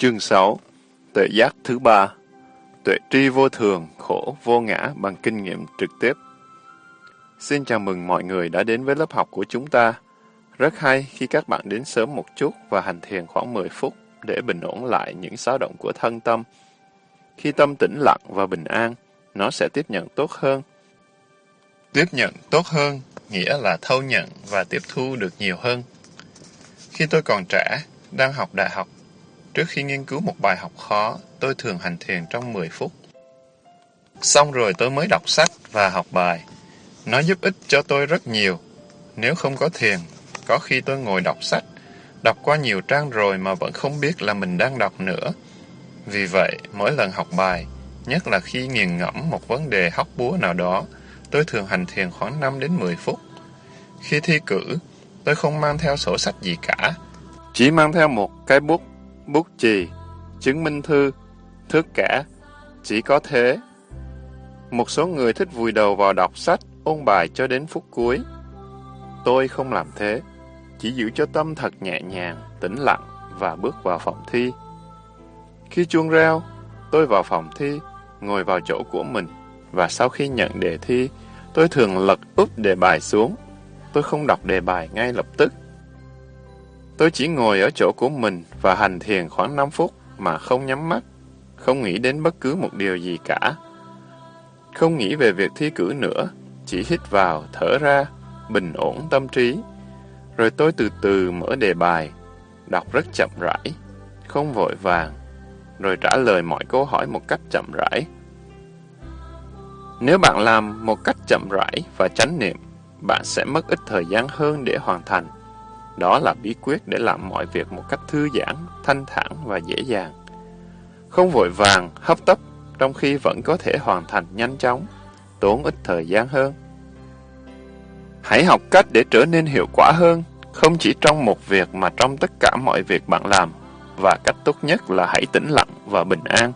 Chương 6 Tuệ giác thứ ba Tuệ tri vô thường, khổ, vô ngã bằng kinh nghiệm trực tiếp Xin chào mừng mọi người đã đến với lớp học của chúng ta. Rất hay khi các bạn đến sớm một chút và hành thiền khoảng 10 phút để bình ổn lại những xáo động của thân tâm. Khi tâm tĩnh lặng và bình an, nó sẽ tiếp nhận tốt hơn. Tiếp nhận tốt hơn nghĩa là thâu nhận và tiếp thu được nhiều hơn. Khi tôi còn trẻ, đang học đại học Trước khi nghiên cứu một bài học khó, tôi thường hành thiền trong 10 phút. Xong rồi tôi mới đọc sách và học bài. Nó giúp ích cho tôi rất nhiều. Nếu không có thiền, có khi tôi ngồi đọc sách, đọc qua nhiều trang rồi mà vẫn không biết là mình đang đọc nữa. Vì vậy, mỗi lần học bài, nhất là khi nghiền ngẫm một vấn đề hóc búa nào đó, tôi thường hành thiền khoảng 5 đến 10 phút. Khi thi cử, tôi không mang theo sổ sách gì cả, chỉ mang theo một cái bút bút chì, chứng minh thư, thước cả. Chỉ có thế. Một số người thích vùi đầu vào đọc sách, ôn bài cho đến phút cuối. Tôi không làm thế. Chỉ giữ cho tâm thật nhẹ nhàng, tĩnh lặng và bước vào phòng thi. Khi chuông reo, tôi vào phòng thi, ngồi vào chỗ của mình. Và sau khi nhận đề thi, tôi thường lật úp đề bài xuống. Tôi không đọc đề bài ngay lập tức. Tôi chỉ ngồi ở chỗ của mình và hành thiền khoảng 5 phút mà không nhắm mắt, không nghĩ đến bất cứ một điều gì cả. Không nghĩ về việc thi cử nữa, chỉ hít vào, thở ra, bình ổn tâm trí. Rồi tôi từ từ mở đề bài, đọc rất chậm rãi, không vội vàng, rồi trả lời mọi câu hỏi một cách chậm rãi. Nếu bạn làm một cách chậm rãi và chánh niệm, bạn sẽ mất ít thời gian hơn để hoàn thành. Đó là bí quyết để làm mọi việc một cách thư giãn, thanh thản và dễ dàng. Không vội vàng, hấp tấp, trong khi vẫn có thể hoàn thành nhanh chóng, tốn ít thời gian hơn. Hãy học cách để trở nên hiệu quả hơn, không chỉ trong một việc mà trong tất cả mọi việc bạn làm, và cách tốt nhất là hãy tĩnh lặng và bình an.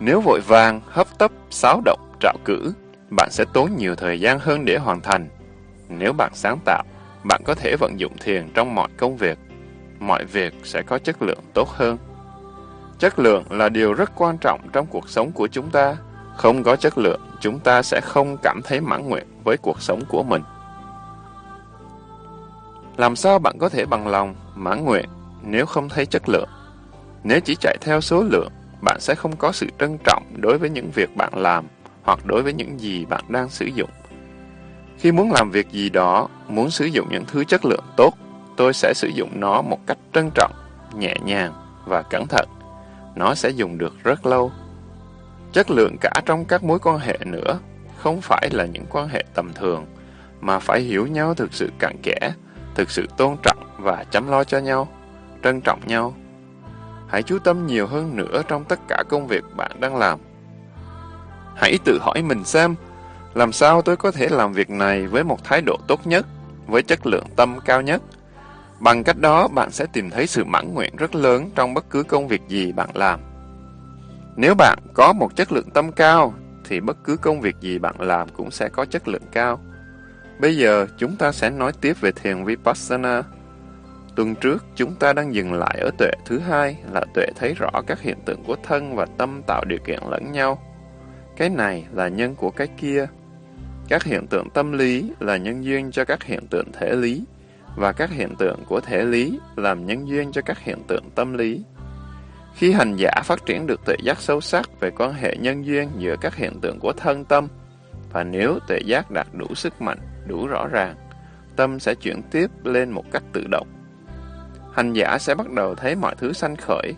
Nếu vội vàng, hấp tấp, xáo động, trạo cử, bạn sẽ tốn nhiều thời gian hơn để hoàn thành. Nếu bạn sáng tạo, bạn có thể vận dụng thiền trong mọi công việc. Mọi việc sẽ có chất lượng tốt hơn. Chất lượng là điều rất quan trọng trong cuộc sống của chúng ta. Không có chất lượng, chúng ta sẽ không cảm thấy mãn nguyện với cuộc sống của mình. Làm sao bạn có thể bằng lòng, mãn nguyện nếu không thấy chất lượng? Nếu chỉ chạy theo số lượng, bạn sẽ không có sự trân trọng đối với những việc bạn làm hoặc đối với những gì bạn đang sử dụng. Khi muốn làm việc gì đó, muốn sử dụng những thứ chất lượng tốt, tôi sẽ sử dụng nó một cách trân trọng, nhẹ nhàng và cẩn thận. Nó sẽ dùng được rất lâu. Chất lượng cả trong các mối quan hệ nữa, không phải là những quan hệ tầm thường, mà phải hiểu nhau thực sự cặn kẽ, thực sự tôn trọng và chăm lo cho nhau, trân trọng nhau. Hãy chú tâm nhiều hơn nữa trong tất cả công việc bạn đang làm. Hãy tự hỏi mình xem, làm sao tôi có thể làm việc này với một thái độ tốt nhất, với chất lượng tâm cao nhất? Bằng cách đó, bạn sẽ tìm thấy sự mãn nguyện rất lớn trong bất cứ công việc gì bạn làm. Nếu bạn có một chất lượng tâm cao, thì bất cứ công việc gì bạn làm cũng sẽ có chất lượng cao. Bây giờ, chúng ta sẽ nói tiếp về thiền Vipassana. Tuần trước, chúng ta đang dừng lại ở tuệ thứ hai là tuệ thấy rõ các hiện tượng của thân và tâm tạo điều kiện lẫn nhau. Cái này là nhân của cái kia. Các hiện tượng tâm lý là nhân duyên cho các hiện tượng thể lý, và các hiện tượng của thể lý làm nhân duyên cho các hiện tượng tâm lý. Khi hành giả phát triển được tuệ giác sâu sắc về quan hệ nhân duyên giữa các hiện tượng của thân tâm, và nếu tuệ giác đạt đủ sức mạnh, đủ rõ ràng, tâm sẽ chuyển tiếp lên một cách tự động. Hành giả sẽ bắt đầu thấy mọi thứ sanh khởi.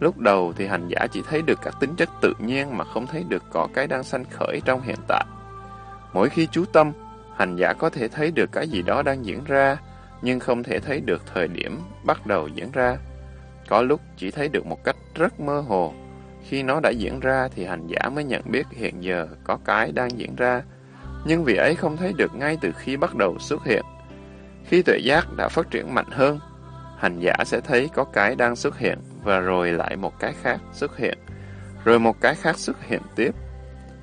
Lúc đầu thì hành giả chỉ thấy được các tính chất tự nhiên mà không thấy được có cái đang sanh khởi trong hiện tại. Mỗi khi chú tâm, hành giả có thể thấy được cái gì đó đang diễn ra, nhưng không thể thấy được thời điểm bắt đầu diễn ra. Có lúc chỉ thấy được một cách rất mơ hồ. Khi nó đã diễn ra thì hành giả mới nhận biết hiện giờ có cái đang diễn ra. Nhưng vì ấy không thấy được ngay từ khi bắt đầu xuất hiện. Khi tuệ giác đã phát triển mạnh hơn, hành giả sẽ thấy có cái đang xuất hiện và rồi lại một cái khác xuất hiện, rồi một cái khác xuất hiện tiếp.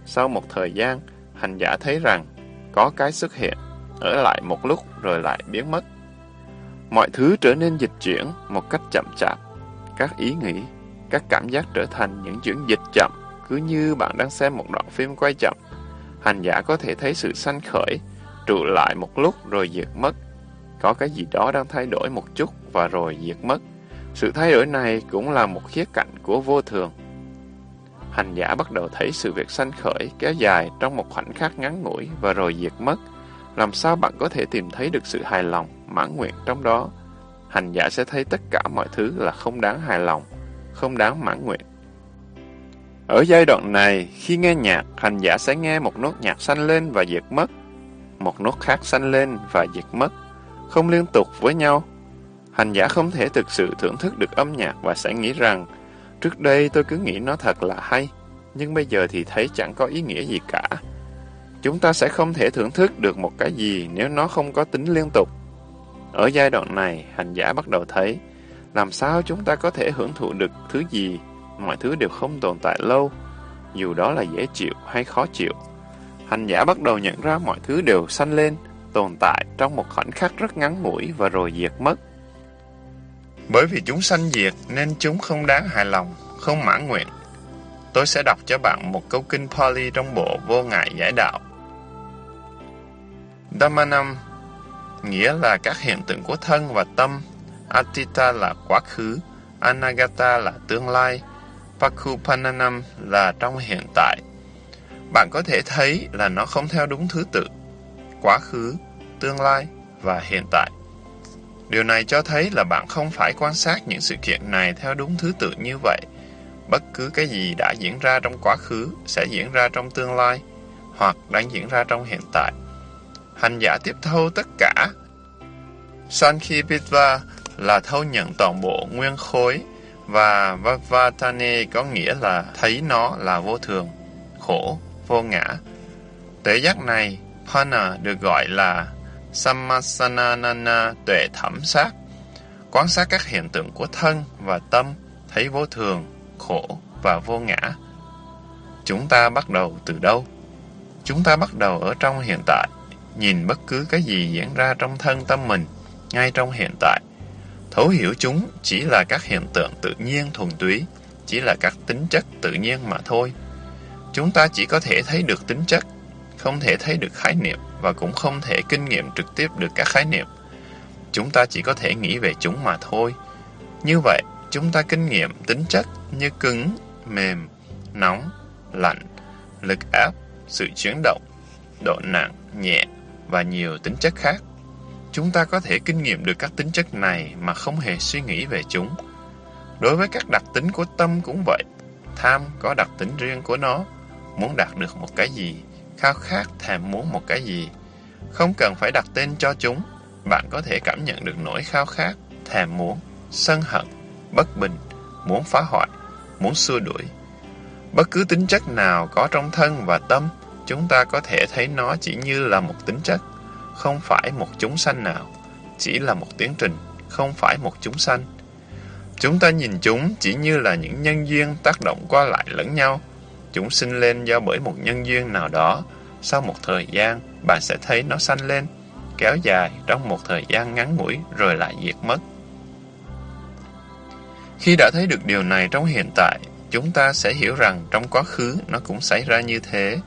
Sau một thời gian, hành giả thấy rằng có cái xuất hiện, ở lại một lúc rồi lại biến mất. Mọi thứ trở nên dịch chuyển một cách chậm chạp, các ý nghĩ, các cảm giác trở thành những chuyển dịch chậm, cứ như bạn đang xem một đoạn phim quay chậm. Hành giả có thể thấy sự sanh khởi, trụ lại một lúc rồi diệt mất. Có cái gì đó đang thay đổi một chút và rồi diệt mất. Sự thay đổi này cũng là một khía cạnh của vô thường. Hành giả bắt đầu thấy sự việc sanh khởi kéo dài trong một khoảnh khắc ngắn ngủi và rồi diệt mất. Làm sao bạn có thể tìm thấy được sự hài lòng, mãn nguyện trong đó? Hành giả sẽ thấy tất cả mọi thứ là không đáng hài lòng, không đáng mãn nguyện. Ở giai đoạn này, khi nghe nhạc, hành giả sẽ nghe một nốt nhạc sanh lên và diệt mất, một nốt khác sanh lên và diệt mất, không liên tục với nhau. Hành giả không thể thực sự thưởng thức được âm nhạc và sẽ nghĩ rằng Trước đây tôi cứ nghĩ nó thật là hay, nhưng bây giờ thì thấy chẳng có ý nghĩa gì cả. Chúng ta sẽ không thể thưởng thức được một cái gì nếu nó không có tính liên tục. Ở giai đoạn này, hành giả bắt đầu thấy, làm sao chúng ta có thể hưởng thụ được thứ gì, mọi thứ đều không tồn tại lâu, dù đó là dễ chịu hay khó chịu. Hành giả bắt đầu nhận ra mọi thứ đều sanh lên, tồn tại trong một khoảnh khắc rất ngắn ngủi và rồi diệt mất. Bởi vì chúng sanh diệt nên chúng không đáng hài lòng, không mãn nguyện. Tôi sẽ đọc cho bạn một câu kinh Pali trong bộ Vô Ngại Giải Đạo. Dhammanam nghĩa là các hiện tượng của thân và tâm, Atita là quá khứ, Anagata là tương lai, Pakupananam là trong hiện tại. Bạn có thể thấy là nó không theo đúng thứ tự, quá khứ, tương lai và hiện tại. Điều này cho thấy là bạn không phải quan sát những sự kiện này theo đúng thứ tự như vậy. Bất cứ cái gì đã diễn ra trong quá khứ sẽ diễn ra trong tương lai hoặc đang diễn ra trong hiện tại. Hành giả tiếp thâu tất cả. Sankhipitva là thâu nhận toàn bộ nguyên khối và Vavatane có nghĩa là thấy nó là vô thường, khổ, vô ngã. Tế giác này, Pana được gọi là Sammasanana tuệ thẩm sát, quan sát các hiện tượng của thân và tâm, thấy vô thường, khổ và vô ngã. Chúng ta bắt đầu từ đâu? Chúng ta bắt đầu ở trong hiện tại, nhìn bất cứ cái gì diễn ra trong thân tâm mình, ngay trong hiện tại. Thấu hiểu chúng chỉ là các hiện tượng tự nhiên thuần túy, chỉ là các tính chất tự nhiên mà thôi. Chúng ta chỉ có thể thấy được tính chất, không thể thấy được khái niệm và cũng không thể kinh nghiệm trực tiếp được các khái niệm. Chúng ta chỉ có thể nghĩ về chúng mà thôi. Như vậy, chúng ta kinh nghiệm tính chất như cứng, mềm, nóng, lạnh, lực áp, sự chuyển động, độ nặng, nhẹ và nhiều tính chất khác. Chúng ta có thể kinh nghiệm được các tính chất này mà không hề suy nghĩ về chúng. Đối với các đặc tính của tâm cũng vậy. Tham có đặc tính riêng của nó, muốn đạt được một cái gì khao khát thèm muốn một cái gì. Không cần phải đặt tên cho chúng, bạn có thể cảm nhận được nỗi khao khát, thèm muốn, sân hận, bất bình, muốn phá hoại, muốn xua đuổi. Bất cứ tính chất nào có trong thân và tâm, chúng ta có thể thấy nó chỉ như là một tính chất, không phải một chúng sanh nào, chỉ là một tiến trình, không phải một chúng sanh. Chúng ta nhìn chúng chỉ như là những nhân duyên tác động qua lại lẫn nhau, Chúng sinh lên do bởi một nhân duyên nào đó. Sau một thời gian, bạn sẽ thấy nó sanh lên, kéo dài trong một thời gian ngắn ngủi rồi lại diệt mất. Khi đã thấy được điều này trong hiện tại, chúng ta sẽ hiểu rằng trong quá khứ nó cũng xảy ra như thế.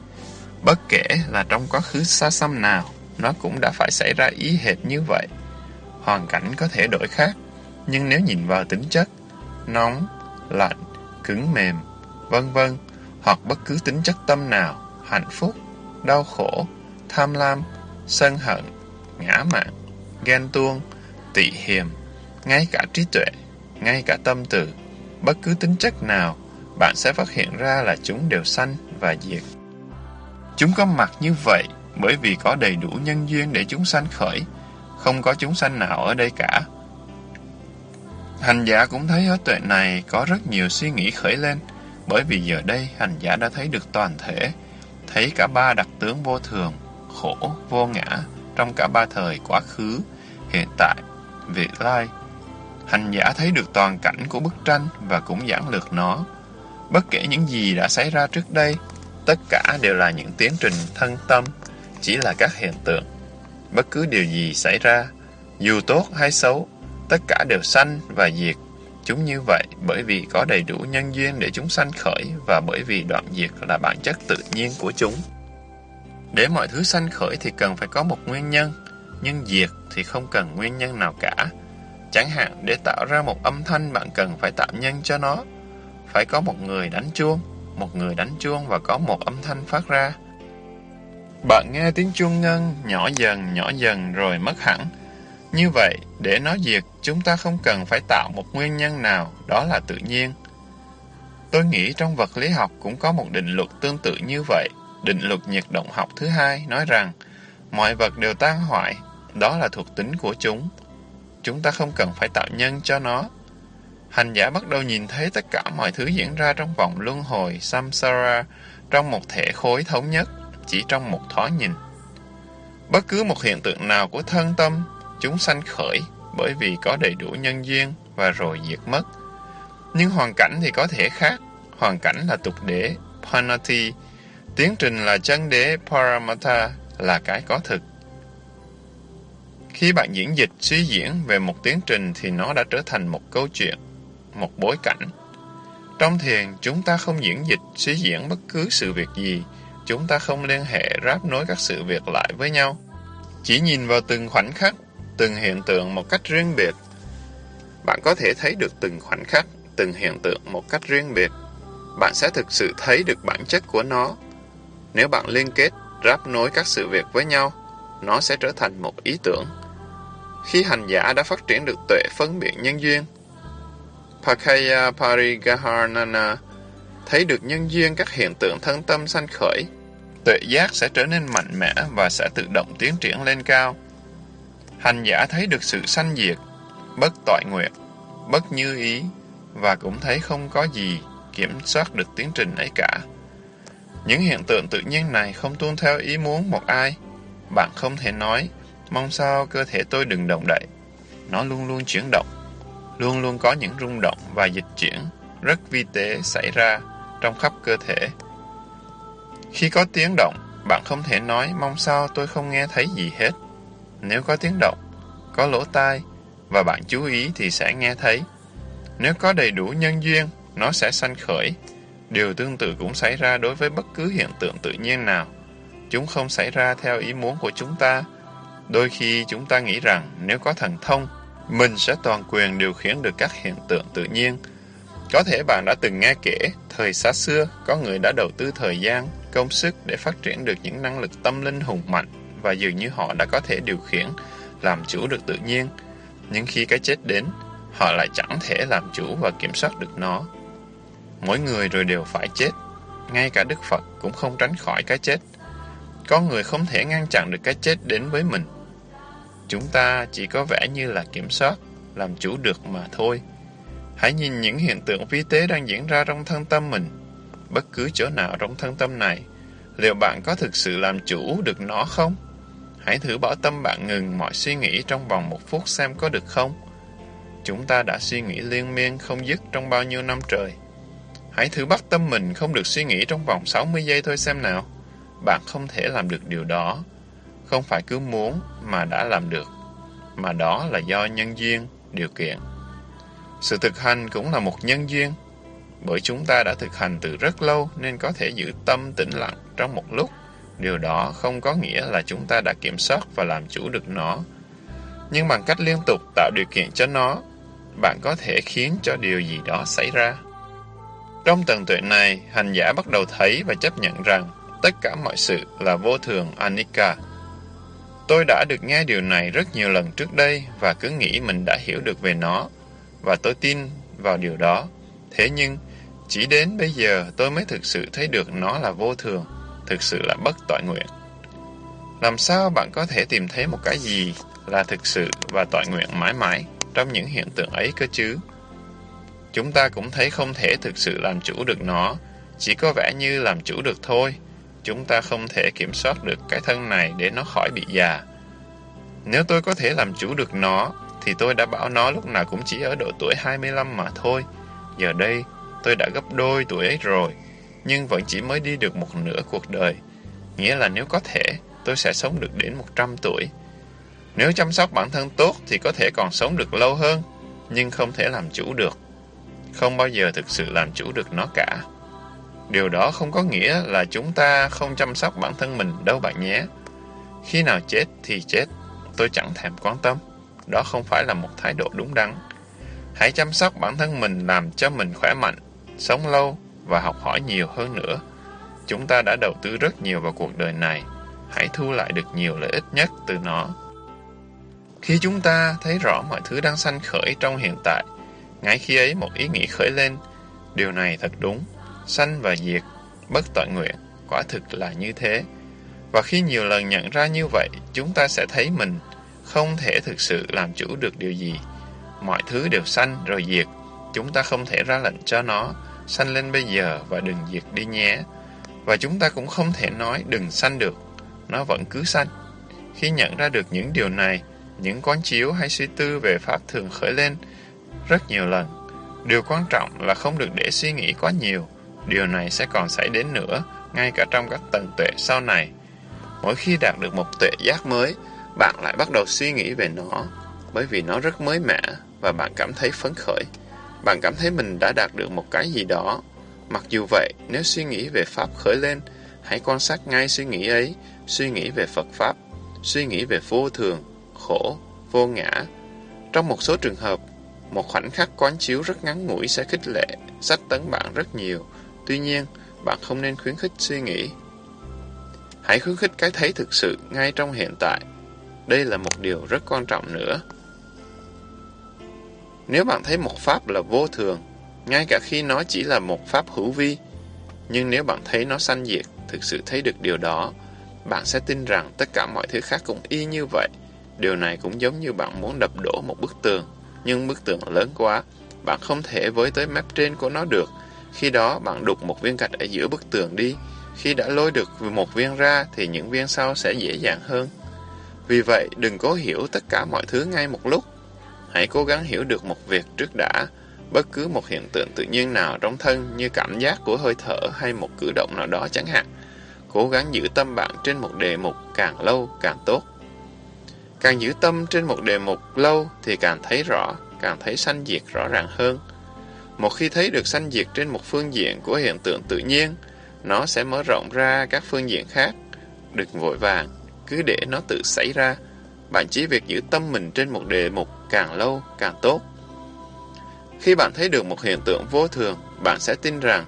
Bất kể là trong quá khứ xa xăm nào, nó cũng đã phải xảy ra ý hệt như vậy. Hoàn cảnh có thể đổi khác, nhưng nếu nhìn vào tính chất, nóng, lạnh, cứng mềm, vân vân hoặc bất cứ tính chất tâm nào, hạnh phúc, đau khổ, tham lam, sân hận, ngã mạn, ghen tuông, tị hiềm, ngay cả trí tuệ, ngay cả tâm từ, bất cứ tính chất nào, bạn sẽ phát hiện ra là chúng đều sanh và diệt. Chúng có mặt như vậy bởi vì có đầy đủ nhân duyên để chúng sanh khởi, không có chúng sanh nào ở đây cả. Hành giả cũng thấy ở tuệ này có rất nhiều suy nghĩ khởi lên, bởi vì giờ đây hành giả đã thấy được toàn thể, thấy cả ba đặc tướng vô thường, khổ, vô ngã trong cả ba thời quá khứ, hiện tại, vị lai. Hành giả thấy được toàn cảnh của bức tranh và cũng giảng lược nó. Bất kể những gì đã xảy ra trước đây, tất cả đều là những tiến trình thân tâm, chỉ là các hiện tượng. Bất cứ điều gì xảy ra, dù tốt hay xấu, tất cả đều sanh và diệt, Chúng như vậy bởi vì có đầy đủ nhân duyên để chúng sanh khởi và bởi vì đoạn diệt là bản chất tự nhiên của chúng. Để mọi thứ sanh khởi thì cần phải có một nguyên nhân, nhưng diệt thì không cần nguyên nhân nào cả. Chẳng hạn để tạo ra một âm thanh bạn cần phải tạo nhân cho nó. Phải có một người đánh chuông, một người đánh chuông và có một âm thanh phát ra. Bạn nghe tiếng chuông ngân nhỏ dần nhỏ dần rồi mất hẳn. Như vậy, để nó diệt, chúng ta không cần phải tạo một nguyên nhân nào, đó là tự nhiên. Tôi nghĩ trong vật lý học cũng có một định luật tương tự như vậy. Định luật nhiệt động học thứ hai nói rằng mọi vật đều tan hoại, đó là thuộc tính của chúng. Chúng ta không cần phải tạo nhân cho nó. Hành giả bắt đầu nhìn thấy tất cả mọi thứ diễn ra trong vòng luân hồi samsara trong một thể khối thống nhất, chỉ trong một thoáng nhìn. Bất cứ một hiện tượng nào của thân tâm, chúng sanh khởi bởi vì có đầy đủ nhân duyên và rồi diệt mất. Nhưng hoàn cảnh thì có thể khác. Hoàn cảnh là tục đế, Panati, Tiến trình là chân đế Paramata là cái có thực. Khi bạn diễn dịch, suy diễn về một tiến trình thì nó đã trở thành một câu chuyện, một bối cảnh. Trong thiền, chúng ta không diễn dịch, suy diễn bất cứ sự việc gì. Chúng ta không liên hệ ráp nối các sự việc lại với nhau. Chỉ nhìn vào từng khoảnh khắc, từng hiện tượng một cách riêng biệt. Bạn có thể thấy được từng khoảnh khắc, từng hiện tượng một cách riêng biệt. Bạn sẽ thực sự thấy được bản chất của nó nếu bạn liên kết, ráp nối các sự việc với nhau, nó sẽ trở thành một ý tưởng. Khi hành giả đã phát triển được tuệ phân biệt nhân duyên, Pakaya Parigaharnana thấy được nhân duyên các hiện tượng thân tâm sanh khởi, tuệ giác sẽ trở nên mạnh mẽ và sẽ tự động tiến triển lên cao. Hành giả thấy được sự sanh diệt, bất tội nguyện, bất như ý, và cũng thấy không có gì kiểm soát được tiến trình ấy cả. Những hiện tượng tự nhiên này không tuân theo ý muốn một ai. Bạn không thể nói, mong sao cơ thể tôi đừng động đậy. Nó luôn luôn chuyển động, luôn luôn có những rung động và dịch chuyển rất vi tế xảy ra trong khắp cơ thể. Khi có tiếng động, bạn không thể nói mong sao tôi không nghe thấy gì hết. Nếu có tiếng động, có lỗ tai và bạn chú ý thì sẽ nghe thấy. Nếu có đầy đủ nhân duyên, nó sẽ sanh khởi Điều tương tự cũng xảy ra đối với bất cứ hiện tượng tự nhiên nào. Chúng không xảy ra theo ý muốn của chúng ta. Đôi khi chúng ta nghĩ rằng nếu có thần thông, mình sẽ toàn quyền điều khiển được các hiện tượng tự nhiên. Có thể bạn đã từng nghe kể, thời xa xưa, có người đã đầu tư thời gian, công sức để phát triển được những năng lực tâm linh hùng mạnh và dường như họ đã có thể điều khiển, làm chủ được tự nhiên. Nhưng khi cái chết đến, họ lại chẳng thể làm chủ và kiểm soát được nó. Mỗi người rồi đều phải chết. Ngay cả Đức Phật cũng không tránh khỏi cái chết. Con người không thể ngăn chặn được cái chết đến với mình. Chúng ta chỉ có vẻ như là kiểm soát, làm chủ được mà thôi. Hãy nhìn những hiện tượng vi tế đang diễn ra trong thân tâm mình. Bất cứ chỗ nào trong thân tâm này, liệu bạn có thực sự làm chủ được nó không? Hãy thử bỏ tâm bạn ngừng mọi suy nghĩ trong vòng một phút xem có được không? Chúng ta đã suy nghĩ liên miên không dứt trong bao nhiêu năm trời. Hãy thử bắt tâm mình không được suy nghĩ trong vòng 60 giây thôi xem nào. Bạn không thể làm được điều đó. Không phải cứ muốn mà đã làm được, mà đó là do nhân duyên, điều kiện. Sự thực hành cũng là một nhân duyên, bởi chúng ta đã thực hành từ rất lâu nên có thể giữ tâm tĩnh lặng trong một lúc. Điều đó không có nghĩa là chúng ta đã kiểm soát và làm chủ được nó. Nhưng bằng cách liên tục tạo điều kiện cho nó, bạn có thể khiến cho điều gì đó xảy ra. Trong tầng tuệ này, hành giả bắt đầu thấy và chấp nhận rằng tất cả mọi sự là vô thường Anika. Tôi đã được nghe điều này rất nhiều lần trước đây và cứ nghĩ mình đã hiểu được về nó, và tôi tin vào điều đó. Thế nhưng, chỉ đến bây giờ tôi mới thực sự thấy được nó là vô thường, thực sự là bất tội nguyện. Làm sao bạn có thể tìm thấy một cái gì là thực sự và tội nguyện mãi mãi trong những hiện tượng ấy cơ chứ? Chúng ta cũng thấy không thể thực sự làm chủ được nó, chỉ có vẻ như làm chủ được thôi. Chúng ta không thể kiểm soát được cái thân này để nó khỏi bị già. Nếu tôi có thể làm chủ được nó, thì tôi đã bảo nó lúc nào cũng chỉ ở độ tuổi 25 mà thôi. Giờ đây, tôi đã gấp đôi tuổi ấy rồi, nhưng vẫn chỉ mới đi được một nửa cuộc đời. Nghĩa là nếu có thể, tôi sẽ sống được đến 100 tuổi. Nếu chăm sóc bản thân tốt thì có thể còn sống được lâu hơn, nhưng không thể làm chủ được. không bao giờ thực sự làm chủ được nó cả. Điều đó không có nghĩa là chúng ta không chăm sóc bản thân mình đâu bạn nhé. Khi nào chết thì chết, tôi chẳng thèm quan tâm. Đó không phải là một thái độ đúng đắn. Hãy chăm sóc bản thân mình làm cho mình khỏe mạnh, sống lâu và học hỏi nhiều hơn nữa. Chúng ta đã đầu tư rất nhiều vào cuộc đời này. Hãy thu lại được nhiều lợi ích nhất từ nó. Khi chúng ta thấy rõ mọi thứ đang sanh khởi trong hiện tại, ngay khi ấy một ý nghĩ khởi lên, điều này thật đúng, sanh và diệt, bất tội nguyện, quả thực là như thế. Và khi nhiều lần nhận ra như vậy, chúng ta sẽ thấy mình không thể thực sự làm chủ được điều gì. Mọi thứ đều sanh rồi diệt, chúng ta không thể ra lệnh cho nó, sanh lên bây giờ và đừng diệt đi nhé. Và chúng ta cũng không thể nói đừng sanh được, nó vẫn cứ sanh. Khi nhận ra được những điều này, những quán chiếu hay suy tư về Pháp thường khởi lên rất nhiều lần. Điều quan trọng là không được để suy nghĩ quá nhiều. Điều này sẽ còn xảy đến nữa, ngay cả trong các tầng tuệ sau này. Mỗi khi đạt được một tuệ giác mới, bạn lại bắt đầu suy nghĩ về nó, bởi vì nó rất mới mẻ và bạn cảm thấy phấn khởi. Bạn cảm thấy mình đã đạt được một cái gì đó. Mặc dù vậy, nếu suy nghĩ về Pháp khởi lên, hãy quan sát ngay suy nghĩ ấy, suy nghĩ về Phật Pháp, suy nghĩ về vô thường, khổ, vô ngã. Trong một số trường hợp, một khoảnh khắc quán chiếu rất ngắn ngủi sẽ khích lệ, sách tấn bạn rất nhiều. Tuy nhiên, bạn không nên khuyến khích suy nghĩ. Hãy khuyến khích cái thấy thực sự ngay trong hiện tại. Đây là một điều rất quan trọng nữa. Nếu bạn thấy một pháp là vô thường, ngay cả khi nó chỉ là một pháp hữu vi, nhưng nếu bạn thấy nó sanh diệt, thực sự thấy được điều đó, bạn sẽ tin rằng tất cả mọi thứ khác cũng y như vậy. Điều này cũng giống như bạn muốn đập đổ một bức tường, nhưng bức tường lớn quá, bạn không thể với tới mép trên của nó được. Khi đó bạn đục một viên gạch ở giữa bức tường đi. Khi đã lôi được một viên ra thì những viên sau sẽ dễ dàng hơn. Vì vậy, đừng cố hiểu tất cả mọi thứ ngay một lúc. Hãy cố gắng hiểu được một việc trước đã. Bất cứ một hiện tượng tự nhiên nào trong thân như cảm giác của hơi thở hay một cử động nào đó chẳng hạn. Cố gắng giữ tâm bạn trên một đề mục càng lâu càng tốt. Càng giữ tâm trên một đề mục lâu thì càng thấy rõ, càng thấy sanh diệt rõ ràng hơn. Một khi thấy được sanh diệt trên một phương diện của hiện tượng tự nhiên, nó sẽ mở rộng ra các phương diện khác. Đừng vội vàng, cứ để nó tự xảy ra. Bạn chỉ việc giữ tâm mình trên một đề mục càng lâu càng tốt. Khi bạn thấy được một hiện tượng vô thường, bạn sẽ tin rằng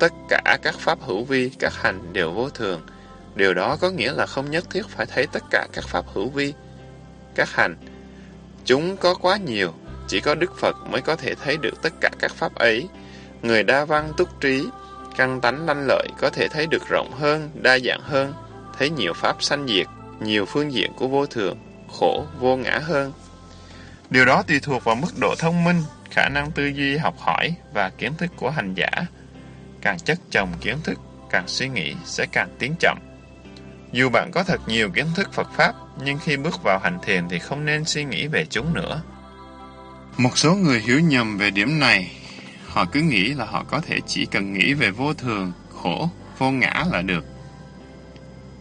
tất cả các pháp hữu vi, các hành đều vô thường. Điều đó có nghĩa là không nhất thiết phải thấy tất cả các pháp hữu vi, các hành. Chúng có quá nhiều, chỉ có Đức Phật mới có thể thấy được tất cả các pháp ấy. Người đa văn túc trí, căn tánh lanh lợi có thể thấy được rộng hơn, đa dạng hơn, thấy nhiều pháp sanh diệt, nhiều phương diện của vô thường, khổ, vô ngã hơn. Điều đó tùy thuộc vào mức độ thông minh, khả năng tư duy học hỏi và kiến thức của hành giả. Càng chất chồng kiến thức, càng suy nghĩ sẽ càng tiến chậm. Dù bạn có thật nhiều kiến thức Phật Pháp, nhưng khi bước vào hành thiền thì không nên suy nghĩ về chúng nữa. Một số người hiểu nhầm về điểm này. Họ cứ nghĩ là họ có thể chỉ cần nghĩ về vô thường, khổ, vô ngã là được.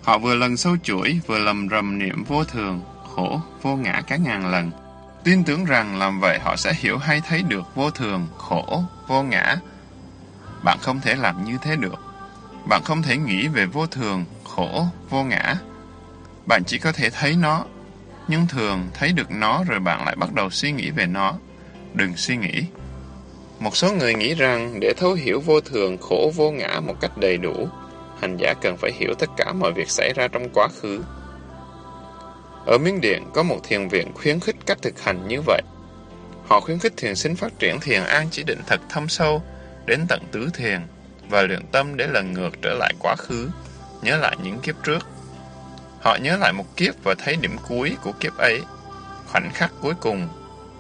Họ vừa lần sâu chuỗi, vừa lầm rầm niệm vô thường, khổ, vô ngã cả ngàn lần. Tin tưởng rằng làm vậy họ sẽ hiểu hay thấy được vô thường, khổ, vô ngã. Bạn không thể làm như thế được. Bạn không thể nghĩ về vô thường, khổ, vô ngã. Bạn chỉ có thể thấy nó, nhưng thường thấy được nó rồi bạn lại bắt đầu suy nghĩ về nó. Đừng suy nghĩ. Một số người nghĩ rằng để thấu hiểu vô thường, khổ, vô ngã một cách đầy đủ, hành giả cần phải hiểu tất cả mọi việc xảy ra trong quá khứ. Ở Miến Điện có một thiền viện khuyến khích cách thực hành như vậy. Họ khuyến khích thiền sinh phát triển thiền an chỉ định thật thâm sâu, đến tận tứ thiền, và luyện tâm để lần ngược trở lại quá khứ, nhớ lại những kiếp trước. Họ nhớ lại một kiếp và thấy điểm cuối của kiếp ấy, khoảnh khắc cuối cùng,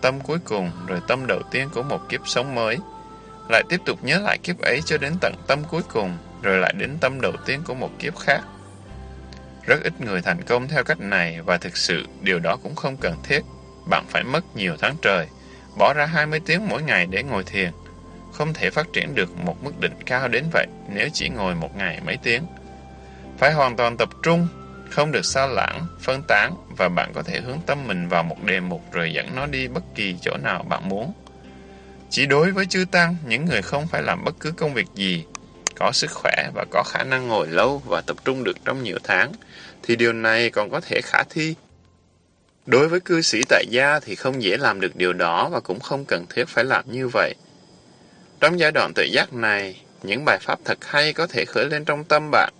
tâm cuối cùng, rồi tâm đầu tiên của một kiếp sống mới. Lại tiếp tục nhớ lại kiếp ấy cho đến tận tâm cuối cùng, rồi lại đến tâm đầu tiên của một kiếp khác. Rất ít người thành công theo cách này và thực sự điều đó cũng không cần thiết. Bạn phải mất nhiều tháng trời, bỏ ra 20 tiếng mỗi ngày để ngồi thiền. Không thể phát triển được một mức định cao đến vậy nếu chỉ ngồi một ngày mấy tiếng. Phải hoàn toàn tập trung, không được sao lãng, phân tán và bạn có thể hướng tâm mình vào một đề mục rồi dẫn nó đi bất kỳ chỗ nào bạn muốn. Chỉ đối với chư Tăng, những người không phải làm bất cứ công việc gì, có sức khỏe và có khả năng ngồi lâu và tập trung được trong nhiều tháng, thì điều này còn có thể khả thi. Đối với cư sĩ tại gia thì không dễ làm được điều đó và cũng không cần thiết phải làm như vậy. Trong giai đoạn tự giác này, những bài pháp thật hay có thể khởi lên trong tâm bạn.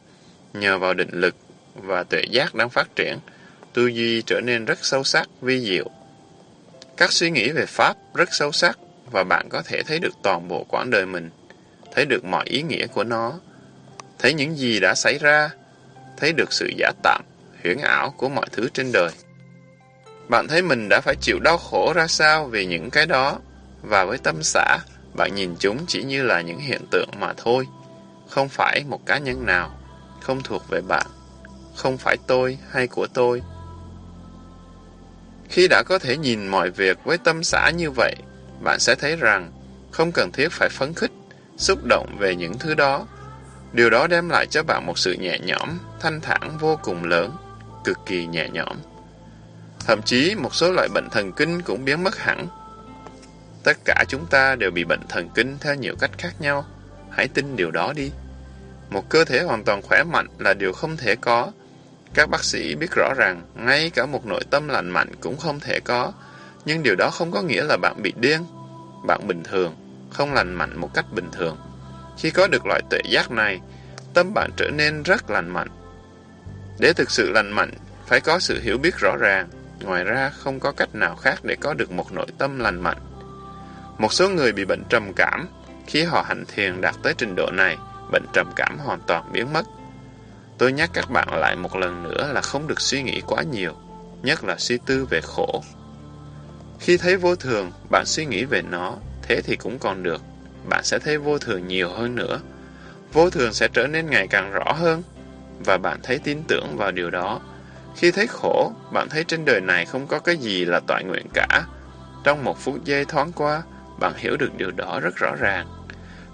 Nhờ vào định lực và tự giác đang phát triển, tư duy trở nên rất sâu sắc, vi diệu. Các suy nghĩ về Pháp rất sâu sắc và bạn có thể thấy được toàn bộ quãng đời mình, thấy được mọi ý nghĩa của nó, thấy những gì đã xảy ra, thấy được sự giả tạm, huyễn ảo của mọi thứ trên đời. Bạn thấy mình đã phải chịu đau khổ ra sao vì những cái đó, và với tâm xã, bạn nhìn chúng chỉ như là những hiện tượng mà thôi, không phải một cá nhân nào, không thuộc về bạn, không phải tôi hay của tôi. Khi đã có thể nhìn mọi việc với tâm xã như vậy, bạn sẽ thấy rằng không cần thiết phải phấn khích, xúc động về những thứ đó. Điều đó đem lại cho bạn một sự nhẹ nhõm, thanh thản vô cùng lớn, cực kỳ nhẹ nhõm. Thậm chí một số loại bệnh thần kinh cũng biến mất hẳn. Tất cả chúng ta đều bị bệnh thần kinh theo nhiều cách khác nhau. Hãy tin điều đó đi. Một cơ thể hoàn toàn khỏe mạnh là điều không thể có. Các bác sĩ biết rõ ràng, ngay cả một nội tâm lành mạnh cũng không thể có. Nhưng điều đó không có nghĩa là bạn bị điên. Bạn bình thường, không lành mạnh một cách bình thường. Khi có được loại tuệ giác này, tâm bạn trở nên rất lành mạnh. Để thực sự lành mạnh, phải có sự hiểu biết rõ ràng. Ngoài ra, không có cách nào khác để có được một nội tâm lành mạnh. Một số người bị bệnh trầm cảm, khi họ hành thiền đạt tới trình độ này, bệnh trầm cảm hoàn toàn biến mất. Tôi nhắc các bạn lại một lần nữa là không được suy nghĩ quá nhiều, nhất là suy tư về khổ. Khi thấy vô thường, bạn suy nghĩ về nó, thế thì cũng còn được. Bạn sẽ thấy vô thường nhiều hơn nữa. Vô thường sẽ trở nên ngày càng rõ hơn, và bạn thấy tin tưởng vào điều đó. Khi thấy khổ, bạn thấy trên đời này không có cái gì là toại nguyện cả. Trong một phút giây thoáng qua, bạn hiểu được điều đó rất rõ ràng.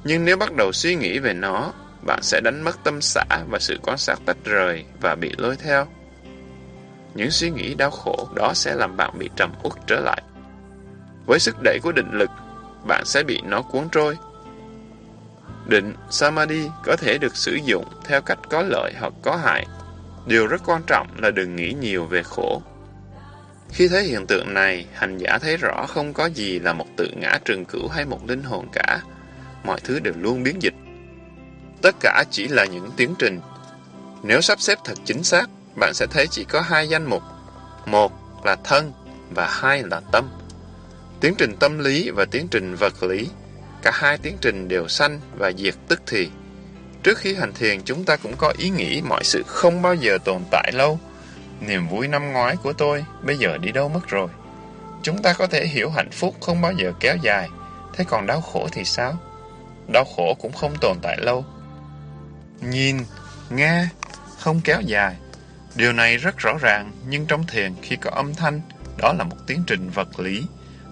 Nhưng nếu bắt đầu suy nghĩ về nó, bạn sẽ đánh mất tâm xã và sự quan sát tách rời và bị lôi theo. Những suy nghĩ đau khổ đó sẽ làm bạn bị trầm uất trở lại. Với sức đẩy của định lực, bạn sẽ bị nó cuốn trôi. Định Samadhi có thể được sử dụng theo cách có lợi hoặc có hại. Điều rất quan trọng là đừng nghĩ nhiều về khổ. Khi thấy hiện tượng này, hành giả thấy rõ không có gì là một tự ngã trường cửu hay một linh hồn cả. Mọi thứ đều luôn biến dịch. Tất cả chỉ là những tiến trình. Nếu sắp xếp thật chính xác, bạn sẽ thấy chỉ có hai danh mục. Một là thân và hai là tâm. Tiến trình tâm lý và tiến trình vật lý. Cả hai tiến trình đều sanh và diệt tức thì. Trước khi hành thiền, chúng ta cũng có ý nghĩ mọi sự không bao giờ tồn tại lâu. Niềm vui năm ngoái của tôi bây giờ đi đâu mất rồi. Chúng ta có thể hiểu hạnh phúc không bao giờ kéo dài, thế còn đau khổ thì sao? Đau khổ cũng không tồn tại lâu. Nhìn, nghe, không kéo dài. Điều này rất rõ ràng, nhưng trong thiền khi có âm thanh, đó là một tiến trình vật lý.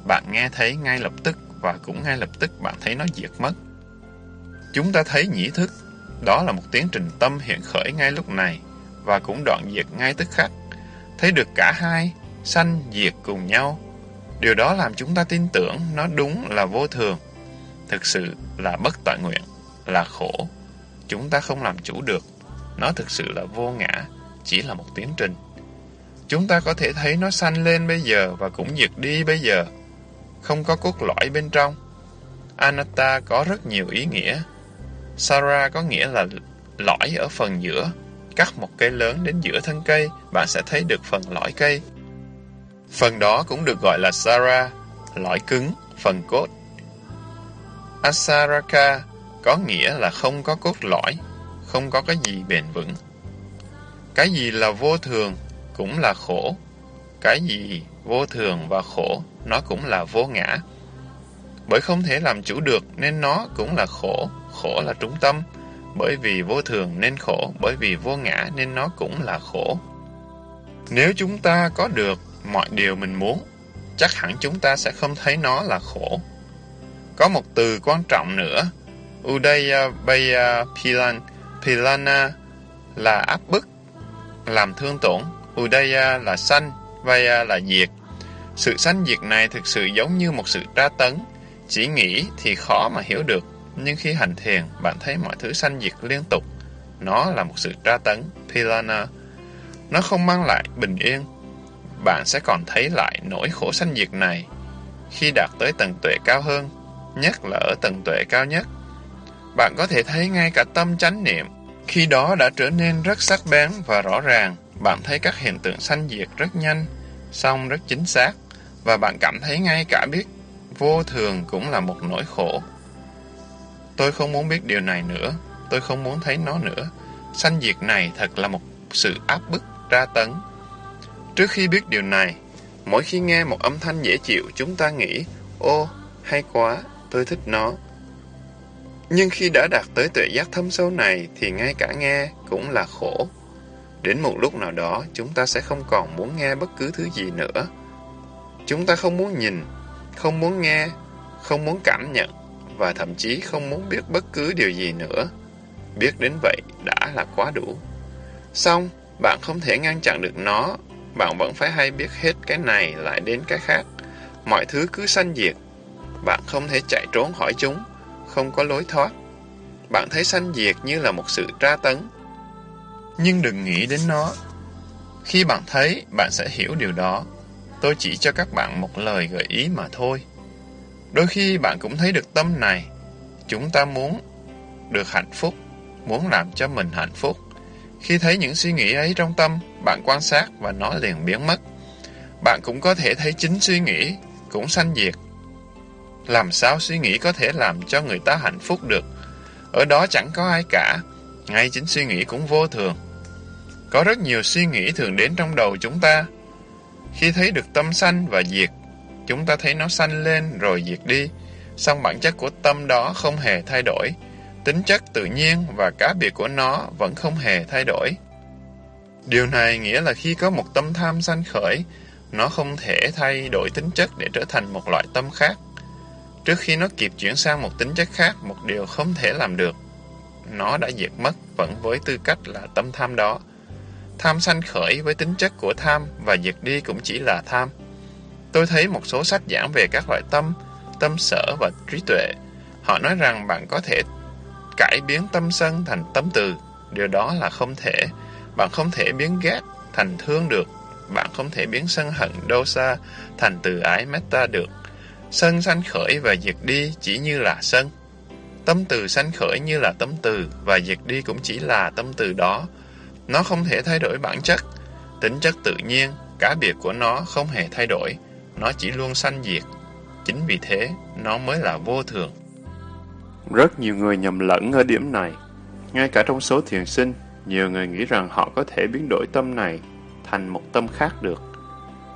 Bạn nghe thấy ngay lập tức và cũng ngay lập tức bạn thấy nó diệt mất. Chúng ta thấy nhĩ thức, đó là một tiến trình tâm hiện khởi ngay lúc này và cũng đoạn diệt ngay tức khắc. Thấy được cả hai, sanh diệt cùng nhau. Điều đó làm chúng ta tin tưởng nó đúng là vô thường. Thực sự là bất tọa nguyện, là khổ. Chúng ta không làm chủ được. Nó thực sự là vô ngã, chỉ là một tiến trình. Chúng ta có thể thấy nó sanh lên bây giờ và cũng diệt đi bây giờ. Không có cốt lõi bên trong. Anatta có rất nhiều ý nghĩa. Sara có nghĩa là lõi ở phần giữa. Cắt một cây lớn đến giữa thân cây, bạn sẽ thấy được phần lõi cây. Phần đó cũng được gọi là Sara, lõi cứng, phần cốt. Asaraka có nghĩa là không có cốt lõi, không có cái gì bền vững. Cái gì là vô thường cũng là khổ. Cái gì vô thường và khổ, nó cũng là vô ngã. Bởi không thể làm chủ được nên nó cũng là khổ, khổ là trung tâm. Bởi vì vô thường nên khổ, bởi vì vô ngã nên nó cũng là khổ. Nếu chúng ta có được mọi điều mình muốn, chắc hẳn chúng ta sẽ không thấy nó là khổ. Có một từ quan trọng nữa, Udaya Baya Pilan, Pilana là áp bức, làm thương tổn, Udaya là sanh, Vaya à là diệt. Sự sanh diệt này thực sự giống như một sự tra tấn, Chỉ nghĩ thì khó mà hiểu được, nhưng khi hành thiền, bạn thấy mọi thứ sanh diệt liên tục. Nó là một sự tra tấn, Pilana. Nó không mang lại bình yên. Bạn sẽ còn thấy lại nỗi khổ sanh diệt này khi đạt tới tầng tuệ cao hơn, nhất là ở tầng tuệ cao nhất. Bạn có thể thấy ngay cả tâm chánh niệm, khi đó đã trở nên rất sắc bén và rõ ràng. Bạn thấy các hiện tượng sanh diệt rất nhanh, song rất chính xác, và bạn cảm thấy ngay cả biết vô thường cũng là một nỗi khổ. Tôi không muốn biết điều này nữa, tôi không muốn thấy nó nữa. Sanh diệt này thật là một sự áp bức, tra tấn. Trước khi biết điều này, mỗi khi nghe một âm thanh dễ chịu, chúng ta nghĩ, ô, hay quá, tôi thích nó. Nhưng khi đã đạt tới tuệ giác thâm sâu này, thì ngay cả nghe cũng là khổ. Đến một lúc nào đó, chúng ta sẽ không còn muốn nghe bất cứ thứ gì nữa. Chúng ta không muốn nhìn, không muốn nghe, không muốn cảm nhận, và thậm chí không muốn biết bất cứ điều gì nữa. Biết đến vậy đã là quá đủ. Xong, bạn không thể ngăn chặn được nó, bạn vẫn phải hay biết hết cái này lại đến cái khác. Mọi thứ cứ sanh diệt, bạn không thể chạy trốn khỏi chúng, không có lối thoát. Bạn thấy sanh diệt như là một sự tra tấn. Nhưng đừng nghĩ đến nó. Khi bạn thấy, bạn sẽ hiểu điều đó. Tôi chỉ cho các bạn một lời gợi ý mà thôi. Đôi khi bạn cũng thấy được tâm này. Chúng ta muốn được hạnh phúc, muốn làm cho mình hạnh phúc. Khi thấy những suy nghĩ ấy trong tâm, bạn quan sát và nó liền biến mất. Bạn cũng có thể thấy chính suy nghĩ, cũng sanh diệt. Làm sao suy nghĩ có thể làm cho người ta hạnh phúc được? Ở đó chẳng có ai cả, ngay chính suy nghĩ cũng vô thường. Có rất nhiều suy nghĩ thường đến trong đầu chúng ta. Khi thấy được tâm sanh và diệt, chúng ta thấy nó sanh lên rồi diệt đi, song bản chất của tâm đó không hề thay đổi. Tính chất tự nhiên và cá biệt của nó vẫn không hề thay đổi. Điều này nghĩa là khi có một tâm tham sanh khởi, nó không thể thay đổi tính chất để trở thành một loại tâm khác. Trước khi nó kịp chuyển sang một tính chất khác, một điều không thể làm được. Nó đã diệt mất vẫn với tư cách là tâm tham đó. Tham sanh khởi với tính chất của tham và diệt đi cũng chỉ là tham. Tôi thấy một số sách giảng về các loại tâm, tâm sở và trí tuệ. Họ nói rằng bạn có thể cải biến tâm sân thành tâm từ. Điều đó là không thể. Bạn không thể biến ghét thành thương được. Bạn không thể biến sân hận dosa thành từ ái metta được. Sân sanh khởi và diệt đi chỉ như là sân. Tâm từ sanh khởi như là tâm từ và diệt đi cũng chỉ là tâm từ đó. Nó không thể thay đổi bản chất. Tính chất tự nhiên, cá biệt của nó không hề thay đổi. Nó chỉ luôn sanh diệt. Chính vì thế, nó mới là vô thường. Rất nhiều người nhầm lẫn ở điểm này. Ngay cả trong số thiền sinh, nhiều người nghĩ rằng họ có thể biến đổi tâm này thành một tâm khác được.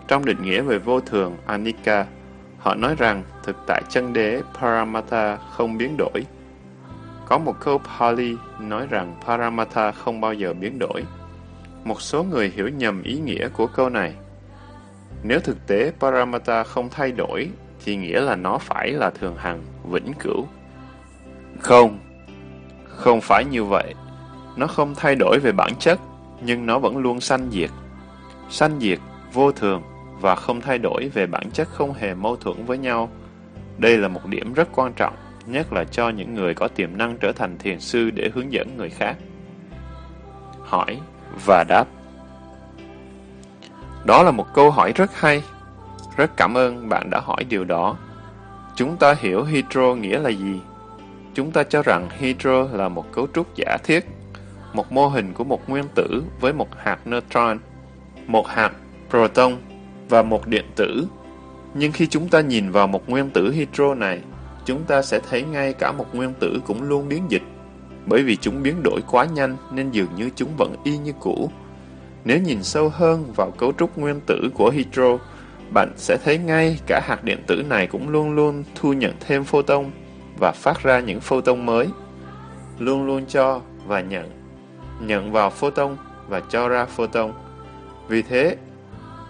Trong định nghĩa về vô thường, Anika, họ nói rằng thực tại chân đế Paramatha không biến đổi. Có một câu Pali nói rằng Paramatha không bao giờ biến đổi. Một số người hiểu nhầm ý nghĩa của câu này. Nếu thực tế Paramatha không thay đổi, thì nghĩa là nó phải là thường hằng, vĩnh cửu. Không, không phải như vậy. Nó không thay đổi về bản chất, nhưng nó vẫn luôn sanh diệt. Sanh diệt, vô thường và không thay đổi về bản chất không hề mâu thuẫn với nhau. Đây là một điểm rất quan trọng, nhất là cho những người có tiềm năng trở thành thiền sư để hướng dẫn người khác. Hỏi và đáp Đó là một câu hỏi rất hay. Rất cảm ơn bạn đã hỏi điều đó. Chúng ta hiểu hydro nghĩa là gì? Chúng ta cho rằng hydro là một cấu trúc giả thiết, một mô hình của một nguyên tử với một hạt neutron, một hạt proton và một điện tử. Nhưng khi chúng ta nhìn vào một nguyên tử hydro này, chúng ta sẽ thấy ngay cả một nguyên tử cũng luôn biến dịch. Bởi vì chúng biến đổi quá nhanh nên dường như chúng vẫn y như cũ. Nếu nhìn sâu hơn vào cấu trúc nguyên tử của hydro, bạn sẽ thấy ngay cả hạt điện tử này cũng luôn luôn thu nhận thêm photon và phát ra những photon mới. Luôn luôn cho và nhận. Nhận vào photon và cho ra photon. Vì thế,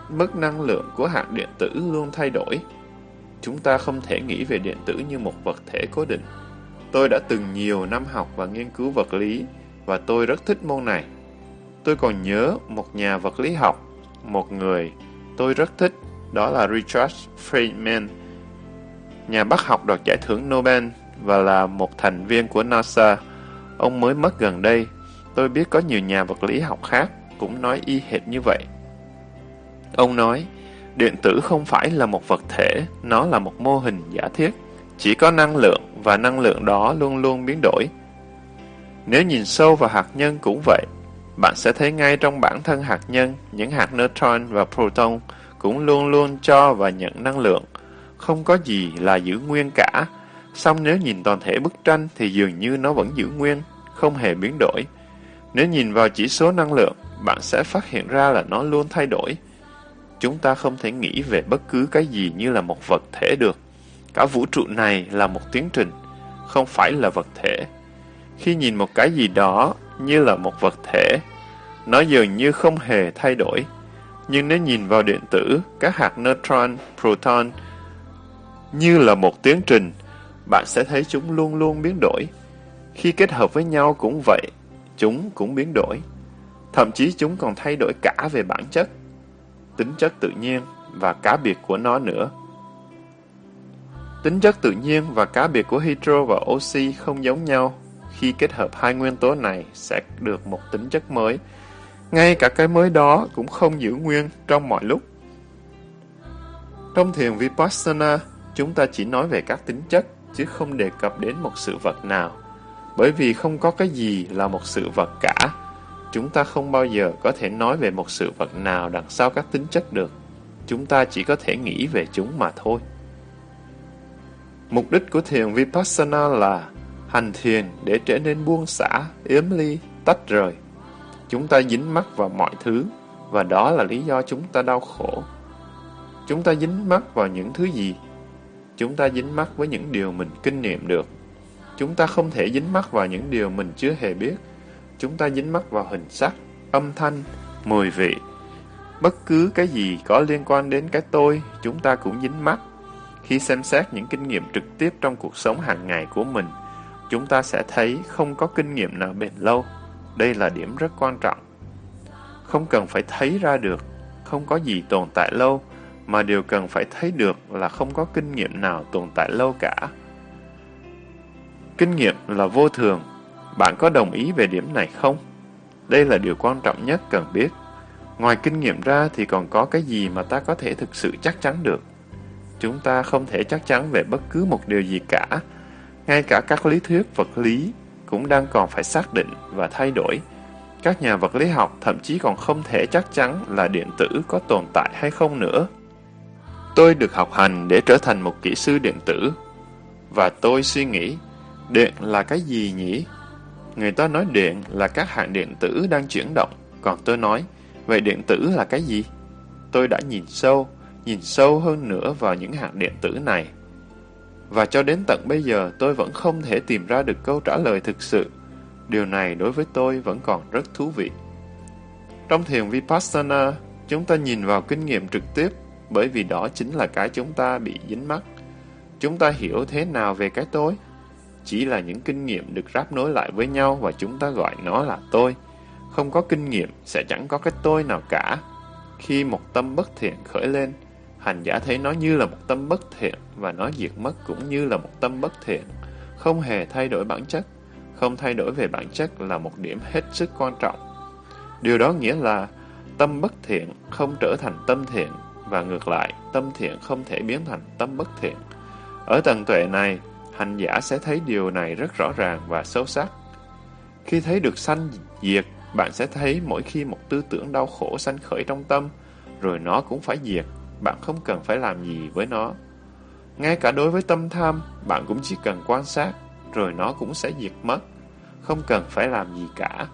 mức năng lượng của hạt điện tử luôn thay đổi. Chúng ta không thể nghĩ về điện tử như một vật thể cố định. Tôi đã từng nhiều năm học và nghiên cứu vật lý và tôi rất thích môn này. Tôi còn nhớ một nhà vật lý học, một người tôi rất thích, đó là Richard Feynman. nhà bác học đoạt giải thưởng Nobel và là một thành viên của NASA. Ông mới mất gần đây. Tôi biết có nhiều nhà vật lý học khác cũng nói y hệt như vậy. Ông nói, điện tử không phải là một vật thể, nó là một mô hình giả thiết. Chỉ có năng lượng và năng lượng đó luôn luôn biến đổi. Nếu nhìn sâu vào hạt nhân cũng vậy, bạn sẽ thấy ngay trong bản thân hạt nhân, những hạt neutron và proton cũng luôn luôn cho và nhận năng lượng. Không có gì là giữ nguyên cả. Xong nếu nhìn toàn thể bức tranh thì dường như nó vẫn giữ nguyên, không hề biến đổi. Nếu nhìn vào chỉ số năng lượng, bạn sẽ phát hiện ra là nó luôn thay đổi. Chúng ta không thể nghĩ về bất cứ cái gì như là một vật thể được. Cả vũ trụ này là một tiến trình, không phải là vật thể. Khi nhìn một cái gì đó như là một vật thể, nó dường như không hề thay đổi. Nhưng nếu nhìn vào điện tử, các hạt neutron, proton như là một tiến trình, bạn sẽ thấy chúng luôn luôn biến đổi. Khi kết hợp với nhau cũng vậy, chúng cũng biến đổi. Thậm chí chúng còn thay đổi cả về bản chất, tính chất tự nhiên và cá biệt của nó nữa. Tính chất tự nhiên và cá biệt của hydro và oxy không giống nhau. Khi kết hợp hai nguyên tố này sẽ được một tính chất mới. Ngay cả cái mới đó cũng không giữ nguyên trong mọi lúc. Trong thiền Vipassana, chúng ta chỉ nói về các tính chất, chứ không đề cập đến một sự vật nào. Bởi vì không có cái gì là một sự vật cả. Chúng ta không bao giờ có thể nói về một sự vật nào đằng sau các tính chất được. Chúng ta chỉ có thể nghĩ về chúng mà thôi. Mục đích của thiền Vipassana là hành thiền để trở nên buông xả, yếm ly, tách rời. Chúng ta dính mắc vào mọi thứ, và đó là lý do chúng ta đau khổ. Chúng ta dính mắc vào những thứ gì? Chúng ta dính mắc với những điều mình kinh nghiệm được. Chúng ta không thể dính mắc vào những điều mình chưa hề biết. Chúng ta dính mắc vào hình sắc, âm thanh, mùi vị. Bất cứ cái gì có liên quan đến cái tôi, chúng ta cũng dính mắc. Khi xem xét những kinh nghiệm trực tiếp trong cuộc sống hàng ngày của mình, chúng ta sẽ thấy không có kinh nghiệm nào bền lâu. Đây là điểm rất quan trọng. Không cần phải thấy ra được, không có gì tồn tại lâu, mà điều cần phải thấy được là không có kinh nghiệm nào tồn tại lâu cả. Kinh nghiệm là vô thường. Bạn có đồng ý về điểm này không? Đây là điều quan trọng nhất cần biết. Ngoài kinh nghiệm ra thì còn có cái gì mà ta có thể thực sự chắc chắn được? Chúng ta không thể chắc chắn về bất cứ một điều gì cả. Ngay cả các lý thuyết vật lý cũng đang còn phải xác định và thay đổi. Các nhà vật lý học thậm chí còn không thể chắc chắn là điện tử có tồn tại hay không nữa. Tôi được học hành để trở thành một kỹ sư điện tử. Và tôi suy nghĩ, điện là cái gì nhỉ? Người ta nói điện là các hạt điện tử đang chuyển động, còn tôi nói, vậy điện tử là cái gì? Tôi đã nhìn sâu, nhìn sâu hơn nữa vào những hạt điện tử này. Và cho đến tận bây giờ tôi vẫn không thể tìm ra được câu trả lời thực sự. Điều này đối với tôi vẫn còn rất thú vị. Trong thiền Vipassana, chúng ta nhìn vào kinh nghiệm trực tiếp bởi vì đó chính là cái chúng ta bị dính mắc. Chúng ta hiểu thế nào về cái tối? Chỉ là những kinh nghiệm được ráp nối lại với nhau và chúng ta gọi nó là tôi. Không có kinh nghiệm sẽ chẳng có cái tôi nào cả. Khi một tâm bất thiện khởi lên, hành giả thấy nó như là một tâm bất thiện và nó diệt mất cũng như là một tâm bất thiện, không hề thay đổi bản chất. Không thay đổi về bản chất là một điểm hết sức quan trọng. Điều đó nghĩa là tâm bất thiện không trở thành tâm thiện và ngược lại, tâm thiện không thể biến thành tâm bất thiện. Ở tầng tuệ này, hành giả sẽ thấy điều này rất rõ ràng và sâu sắc. Khi thấy được sanh diệt, bạn sẽ thấy mỗi khi một tư tưởng đau khổ sanh khởi trong tâm, rồi nó cũng phải diệt, bạn không cần phải làm gì với nó. Ngay cả đối với tâm tham, bạn cũng chỉ cần quan sát, rồi nó cũng sẽ diệt mất. Không cần phải làm gì cả.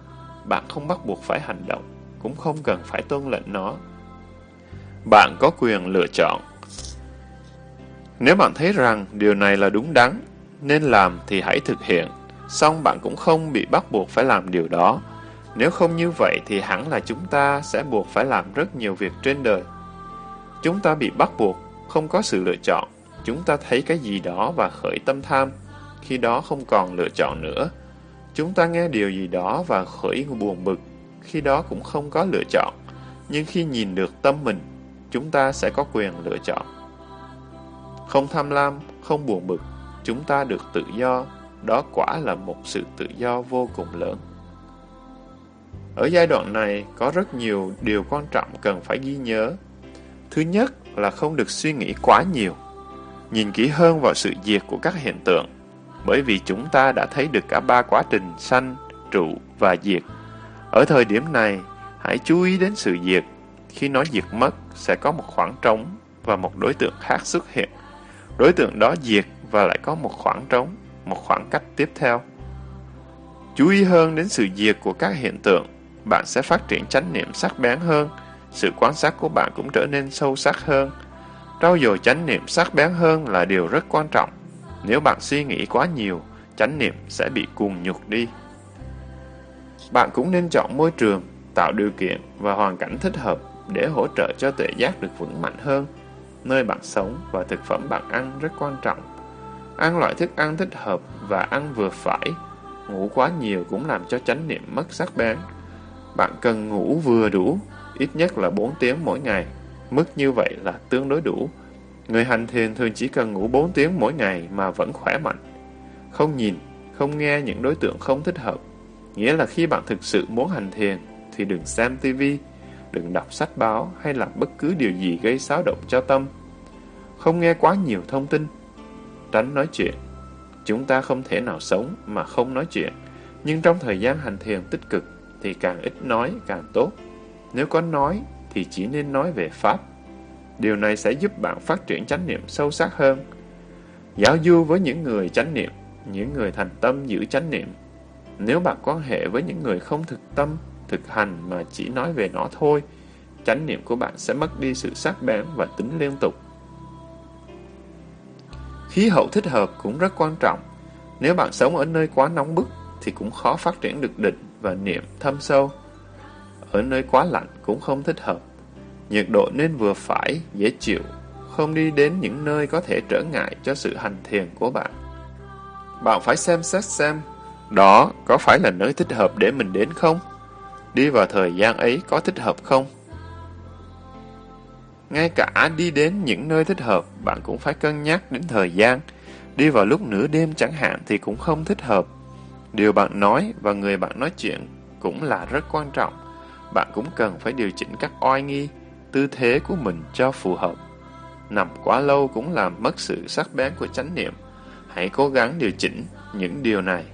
Bạn không bắt buộc phải hành động, cũng không cần phải tuân lệnh nó. Bạn có quyền lựa chọn. Nếu bạn thấy rằng điều này là đúng đắn, nên làm thì hãy thực hiện, song bạn cũng không bị bắt buộc phải làm điều đó. Nếu không như vậy thì hẳn là chúng ta sẽ buộc phải làm rất nhiều việc trên đời. Chúng ta bị bắt buộc, không có sự lựa chọn. Chúng ta thấy cái gì đó và khởi tâm tham, khi đó không còn lựa chọn nữa. Chúng ta nghe điều gì đó và khởi buồn bực, khi đó cũng không có lựa chọn. Nhưng khi nhìn được tâm mình, chúng ta sẽ có quyền lựa chọn. không tham lam, không buồn bực, chúng ta được tự do, đó quả là một sự tự do vô cùng lớn. Ở giai đoạn này, có rất nhiều điều quan trọng cần phải ghi nhớ. Thứ nhất là không được suy nghĩ quá nhiều. Nhìn kỹ hơn vào sự diệt của các hiện tượng, bởi vì chúng ta đã thấy được cả ba quá trình sanh, trụ và diệt. Ở thời điểm này, hãy chú ý đến sự diệt. Khi nó diệt mất, sẽ có một khoảng trống và một đối tượng khác xuất hiện. Đối tượng đó diệt và lại có một khoảng trống, một khoảng cách tiếp theo. Chú ý hơn đến sự diệt của các hiện tượng, bạn sẽ phát triển chánh niệm sắc bén hơn, sự quan sát của bạn cũng trở nên sâu sắc hơn. Trau dồi chánh niệm sắc bén hơn là điều rất quan trọng. Nếu bạn suy nghĩ quá nhiều, chánh niệm sẽ bị cuồng nhục đi. Bạn cũng nên chọn môi trường, tạo điều kiện và hoàn cảnh thích hợp để hỗ trợ cho tuệ giác được vững mạnh hơn. Nơi bạn sống và thực phẩm bạn ăn rất quan trọng. Ăn loại thức ăn thích hợp và ăn vừa phải. Ngủ quá nhiều cũng làm cho chánh niệm mất sắc bén. Bạn cần ngủ vừa đủ, ít nhất là 4 tiếng mỗi ngày. Mức như vậy là tương đối đủ. Người hành thiền thường chỉ cần ngủ 4 tiếng mỗi ngày mà vẫn khỏe mạnh. Không nhìn, không nghe những đối tượng không thích hợp. Nghĩa là khi bạn thực sự muốn hành thiền, thì đừng xem tivi, đừng đọc sách báo hay làm bất cứ điều gì gây xáo động cho tâm. Không nghe quá nhiều thông tin. Tránh nói chuyện. Chúng ta không thể nào sống mà không nói chuyện. Nhưng trong thời gian hành thiền tích cực thì càng ít nói càng tốt. Nếu có nói thì chỉ nên nói về Pháp. Điều này sẽ giúp bạn phát triển chánh niệm sâu sắc hơn. Giáo du với những người chánh niệm, những người thành tâm giữ chánh niệm. Nếu bạn quan hệ với những người không thực tâm, thực hành mà chỉ nói về nó thôi, chánh niệm của bạn sẽ mất đi sự sắc bén và tính liên tục. Khí hậu thích hợp cũng rất quan trọng. Nếu bạn sống ở nơi quá nóng bức thì cũng khó phát triển được định và niệm thâm sâu. Ở nơi quá lạnh cũng không thích hợp. Nhiệt độ nên vừa phải, dễ chịu, không đi đến những nơi có thể trở ngại cho sự hành thiền của bạn. Bạn phải xem xét xem, đó có phải là nơi thích hợp để mình đến không? Đi vào thời gian ấy có thích hợp không? Ngay cả đi đến những nơi thích hợp, bạn cũng phải cân nhắc đến thời gian. Đi vào lúc nửa đêm chẳng hạn thì cũng không thích hợp. Điều bạn nói và người bạn nói chuyện cũng là rất quan trọng. Bạn cũng cần phải điều chỉnh các oai nghi, tư thế của mình cho phù hợp. Nằm quá lâu cũng làm mất sự sắc bén của chánh niệm. Hãy cố gắng điều chỉnh những điều này.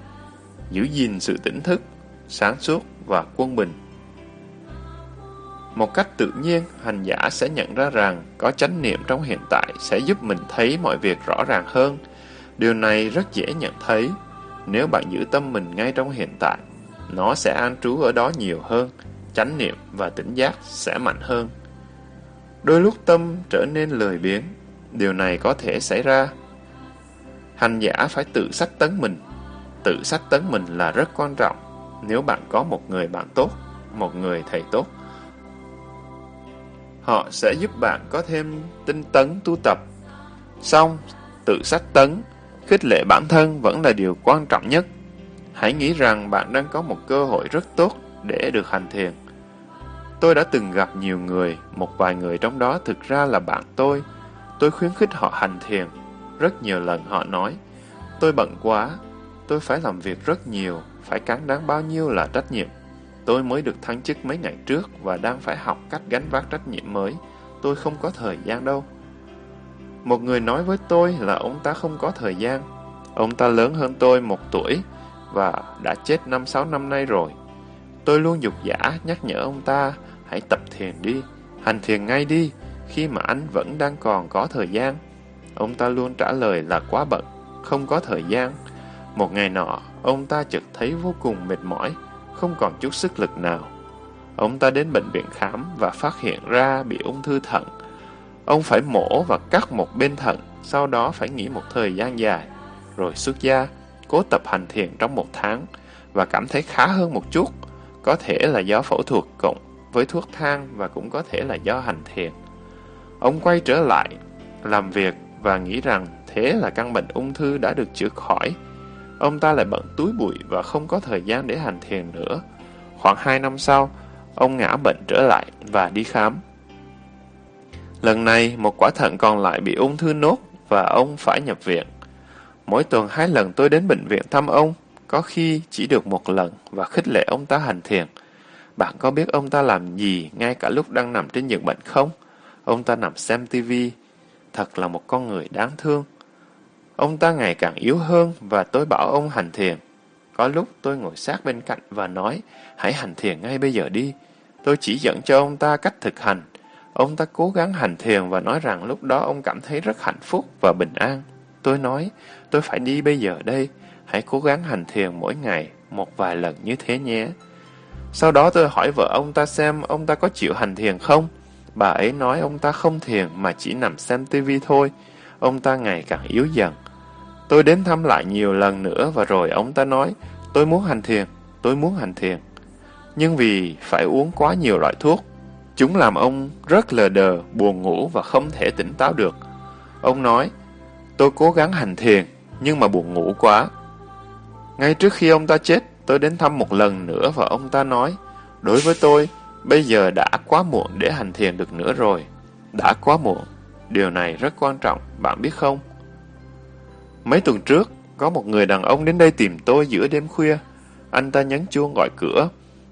Giữ gìn sự tỉnh thức, sáng suốt và quân bình. Một cách tự nhiên, hành giả sẽ nhận ra rằng có chánh niệm trong hiện tại sẽ giúp mình thấy mọi việc rõ ràng hơn. Điều này rất dễ nhận thấy nếu bạn giữ tâm mình ngay trong hiện tại. Nó sẽ an trú ở đó nhiều hơn, chánh niệm và tỉnh giác sẽ mạnh hơn. Đôi lúc tâm trở nên lười biếng, điều này có thể xảy ra. Hành giả phải tự sách tấn mình. Tự sách tấn mình là rất quan trọng nếu bạn có một người bạn tốt, một người thầy tốt. Họ sẽ giúp bạn có thêm tinh tấn tu tập. Xong, tự sách tấn, khích lệ bản thân vẫn là điều quan trọng nhất. Hãy nghĩ rằng bạn đang có một cơ hội rất tốt để được hành thiền. Tôi đã từng gặp nhiều người, một vài người trong đó thực ra là bạn tôi. Tôi khuyến khích họ hành thiền. Rất nhiều lần họ nói, tôi bận quá, tôi phải làm việc rất nhiều, phải cắn đáng bao nhiêu là trách nhiệm. Tôi mới được thăng chức mấy ngày trước và đang phải học cách gánh vác trách nhiệm mới. Tôi không có thời gian đâu. Một người nói với tôi là ông ta không có thời gian. Ông ta lớn hơn tôi một tuổi và đã chết năm sáu năm nay rồi. Tôi luôn dục giả nhắc nhở ông ta hãy tập thiền đi, hành thiền ngay đi, khi mà anh vẫn đang còn có thời gian. Ông ta luôn trả lời là quá bận, không có thời gian. Một ngày nọ, ông ta chợt thấy vô cùng mệt mỏi, không còn chút sức lực nào. Ông ta đến bệnh viện khám và phát hiện ra bị ung thư thận. Ông phải mổ và cắt một bên thận, sau đó phải nghỉ một thời gian dài, rồi xuất gia, cố tập hành thiền trong một tháng và cảm thấy khá hơn một chút. Có thể là do phẫu thuật cộng với thuốc thang và cũng có thể là do hành thiền. Ông quay trở lại, làm việc và nghĩ rằng thế là căn bệnh ung thư đã được chữa khỏi. Ông ta lại bận túi bụi và không có thời gian để hành thiền nữa. Khoảng 2 năm sau, ông ngã bệnh trở lại và đi khám. Lần này, một quả thận còn lại bị ung thư nốt và ông phải nhập viện. Mỗi tuần hai lần tôi đến bệnh viện thăm ông, có khi chỉ được một lần và khích lệ ông ta hành thiền. Bạn có biết ông ta làm gì ngay cả lúc đang nằm trên giường bệnh không? Ông ta nằm xem tivi. Thật là một con người đáng thương. Ông ta ngày càng yếu hơn và tôi bảo ông hành thiền. Có lúc tôi ngồi sát bên cạnh và nói, hãy hành thiền ngay bây giờ đi. Tôi chỉ dẫn cho ông ta cách thực hành. Ông ta cố gắng hành thiền và nói rằng lúc đó ông cảm thấy rất hạnh phúc và bình an. Tôi nói, tôi phải đi bây giờ đây. Hãy cố gắng hành thiền mỗi ngày, một vài lần như thế nhé. Sau đó tôi hỏi vợ ông ta xem ông ta có chịu hành thiền không. Bà ấy nói ông ta không thiền mà chỉ nằm xem tivi thôi. Ông ta ngày càng yếu dần. Tôi đến thăm lại nhiều lần nữa và rồi ông ta nói, tôi muốn hành thiền, tôi muốn hành thiền. Nhưng vì phải uống quá nhiều loại thuốc, chúng làm ông rất lờ đờ, buồn ngủ và không thể tỉnh táo được. Ông nói, tôi cố gắng hành thiền, nhưng mà buồn ngủ quá. Ngay trước khi ông ta chết, tôi đến thăm một lần nữa và ông ta nói, đối với tôi, bây giờ đã quá muộn để hành thiền được nữa rồi. Đã quá muộn. Điều này rất quan trọng, bạn biết không? Mấy tuần trước, có một người đàn ông đến đây tìm tôi giữa đêm khuya. Anh ta nhấn chuông gọi cửa.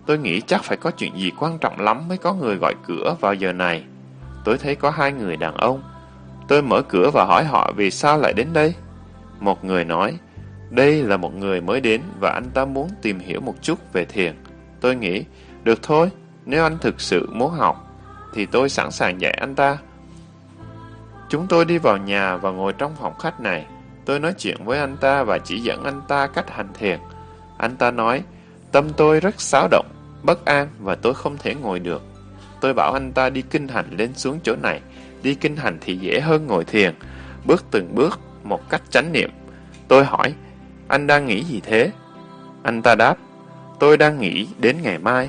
Tôi nghĩ chắc phải có chuyện gì quan trọng lắm mới có người gọi cửa vào giờ này. Tôi thấy có hai người đàn ông. Tôi mở cửa và hỏi họ vì sao lại đến đây. Một người nói, đây là một người mới đến và anh ta muốn tìm hiểu một chút về thiền. Tôi nghĩ, được thôi, nếu anh thực sự muốn học, thì tôi sẵn sàng dạy anh ta. Chúng tôi đi vào nhà và ngồi trong phòng khách này. Tôi nói chuyện với anh ta và chỉ dẫn anh ta cách hành thiền. Anh ta nói, tâm tôi rất xáo động, bất an và tôi không thể ngồi được. Tôi bảo anh ta đi kinh hành lên xuống chỗ này. Đi kinh hành thì dễ hơn ngồi thiền, bước từng bước, một cách chánh niệm. Tôi hỏi, anh đang nghĩ gì thế? Anh ta đáp, tôi đang nghĩ đến ngày mai.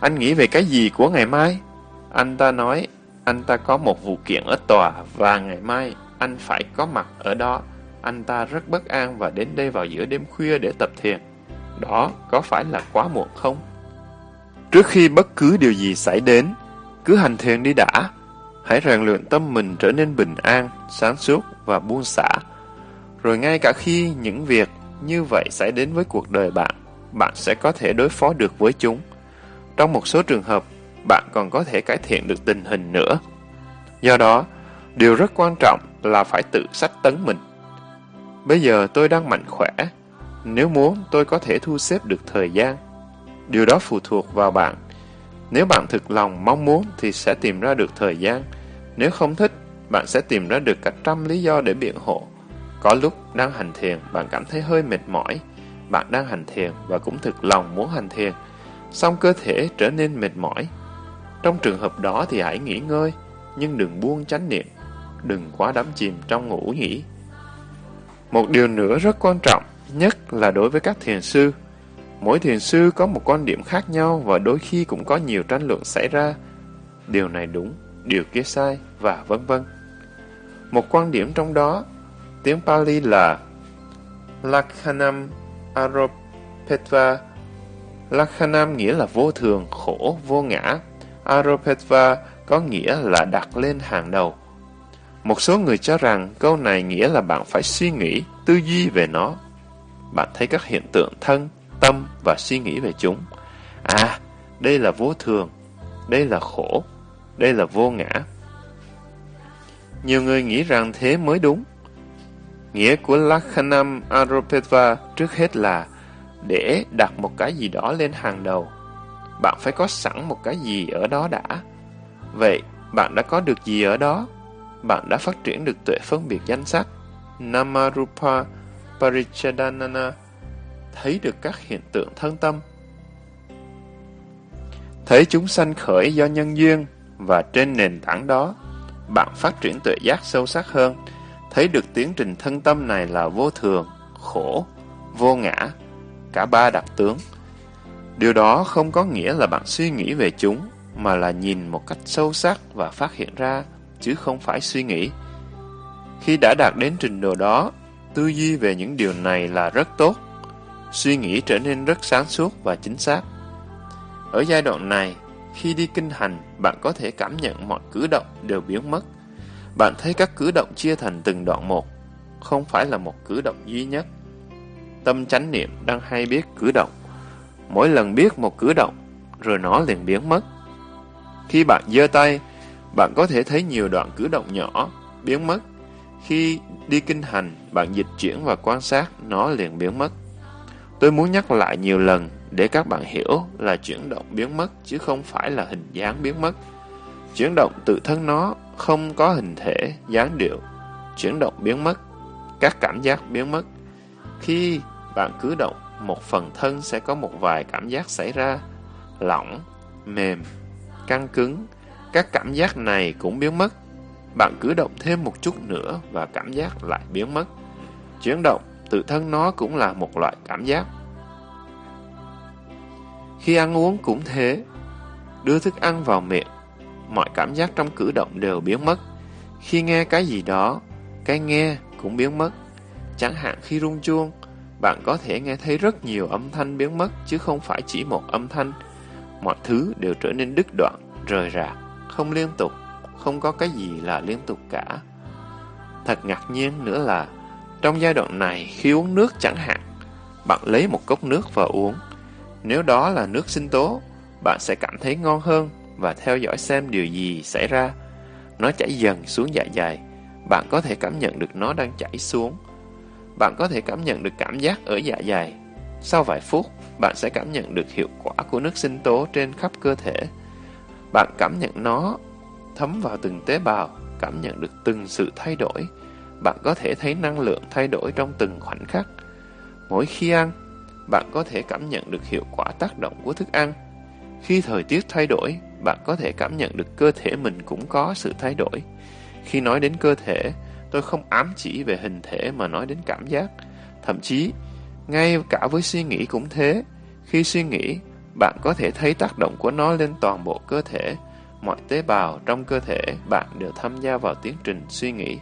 Anh nghĩ về cái gì của ngày mai? Anh ta nói, anh ta có một vụ kiện ở tòa và ngày mai anh phải có mặt ở đó. Anh ta rất bất an và đến đây vào giữa đêm khuya để tập thiền. Đó có phải là quá muộn không? Trước khi bất cứ điều gì xảy đến, cứ hành thiền đi đã. Hãy rèn luyện tâm mình trở nên bình an, sáng suốt và buông xả. Rồi ngay cả khi những việc như vậy xảy đến với cuộc đời bạn, bạn sẽ có thể đối phó được với chúng. Trong một số trường hợp, bạn còn có thể cải thiện được tình hình nữa. Do đó, điều rất quan trọng là phải tự sách tấn mình. Bây giờ tôi đang mạnh khỏe. Nếu muốn, tôi có thể thu xếp được thời gian. Điều đó phụ thuộc vào bạn. Nếu bạn thực lòng mong muốn thì sẽ tìm ra được thời gian. Nếu không thích, bạn sẽ tìm ra được cả trăm lý do để biện hộ. Có lúc đang hành thiền, bạn cảm thấy hơi mệt mỏi. Bạn đang hành thiền và cũng thực lòng muốn hành thiền. Xong cơ thể trở nên mệt mỏi. Trong trường hợp đó thì hãy nghỉ ngơi, nhưng đừng buông chánh niệm. Đừng quá đắm chìm trong ngủ nghỉ. Một điều nữa rất quan trọng, nhất là đối với các thiền sư. Mỗi thiền sư có một quan điểm khác nhau và đôi khi cũng có nhiều tranh luận xảy ra. Điều này đúng, điều kia sai, và vân vân. Một quan điểm trong đó, tiếng Pali là Lakhanam Aropetva. Lakhanam nghĩa là vô thường, khổ, vô ngã. Aropetva có nghĩa là đặt lên hàng đầu. Một số người cho rằng câu này nghĩa là bạn phải suy nghĩ, tư duy về nó. Bạn thấy các hiện tượng thân, tâm và suy nghĩ về chúng. À, đây là vô thường, đây là khổ, đây là vô ngã. Nhiều người nghĩ rằng thế mới đúng. Nghĩa của Lakhanam Aropetva trước hết là để đặt một cái gì đó lên hàng đầu. Bạn phải có sẵn một cái gì ở đó đã. Vậy, bạn đã có được gì ở đó? Bạn đã phát triển được tuệ phân biệt danh sắc Namarupa Parichadanana, thấy được các hiện tượng thân tâm. Thấy chúng sanh khởi do nhân duyên và trên nền tảng đó, bạn phát triển tuệ giác sâu sắc hơn, thấy được tiến trình thân tâm này là vô thường, khổ, vô ngã, cả ba đặc tướng. Điều đó không có nghĩa là bạn suy nghĩ về chúng, mà là nhìn một cách sâu sắc và phát hiện ra chứ không phải suy nghĩ. Khi đã đạt đến trình độ đó, tư duy về những điều này là rất tốt. Suy nghĩ trở nên rất sáng suốt và chính xác. Ở giai đoạn này, khi đi kinh hành, bạn có thể cảm nhận mọi cử động đều biến mất. Bạn thấy các cử động chia thành từng đoạn một, không phải là một cử động duy nhất. Tâm chánh niệm đang hay biết cử động. Mỗi lần biết một cử động, rồi nó liền biến mất. Khi bạn giơ tay, bạn có thể thấy nhiều đoạn cử động nhỏ, biến mất. Khi đi kinh hành, bạn dịch chuyển và quan sát, nó liền biến mất. Tôi muốn nhắc lại nhiều lần để các bạn hiểu là chuyển động biến mất chứ không phải là hình dáng biến mất. Chuyển động tự thân nó không có hình thể, dáng điệu. Chuyển động biến mất, các cảm giác biến mất. Khi bạn cử động, một phần thân sẽ có một vài cảm giác xảy ra. Lỏng, mềm, căng cứng. Các cảm giác này cũng biến mất. Bạn cử động thêm một chút nữa và cảm giác lại biến mất. Chuyển động, tự thân nó cũng là một loại cảm giác. Khi ăn uống cũng thế. Đưa thức ăn vào miệng, mọi cảm giác trong cử động đều biến mất. Khi nghe cái gì đó, cái nghe cũng biến mất. Chẳng hạn khi rung chuông, bạn có thể nghe thấy rất nhiều âm thanh biến mất chứ không phải chỉ một âm thanh. Mọi thứ đều trở nên đứt đoạn, rời rạc, không liên tục, không có cái gì là liên tục cả. Thật ngạc nhiên nữa là, trong giai đoạn này khi uống nước chẳng hạn, bạn lấy một cốc nước và uống. Nếu đó là nước sinh tố, bạn sẽ cảm thấy ngon hơn và theo dõi xem điều gì xảy ra. Nó chảy dần xuống dạ dày, bạn có thể cảm nhận được nó đang chảy xuống. Bạn có thể cảm nhận được cảm giác ở dạ dày. Sau vài phút, bạn sẽ cảm nhận được hiệu quả của nước sinh tố trên khắp cơ thể. Bạn cảm nhận nó thấm vào từng tế bào, cảm nhận được từng sự thay đổi. Bạn có thể thấy năng lượng thay đổi trong từng khoảnh khắc. Mỗi khi ăn, bạn có thể cảm nhận được hiệu quả tác động của thức ăn. Khi thời tiết thay đổi, bạn có thể cảm nhận được cơ thể mình cũng có sự thay đổi. Khi nói đến cơ thể, tôi không ám chỉ về hình thể mà nói đến cảm giác. Thậm chí, ngay cả với suy nghĩ cũng thế. Khi suy nghĩ, bạn có thể thấy tác động của nó lên toàn bộ cơ thể. Mọi tế bào trong cơ thể bạn đều tham gia vào tiến trình suy nghĩ.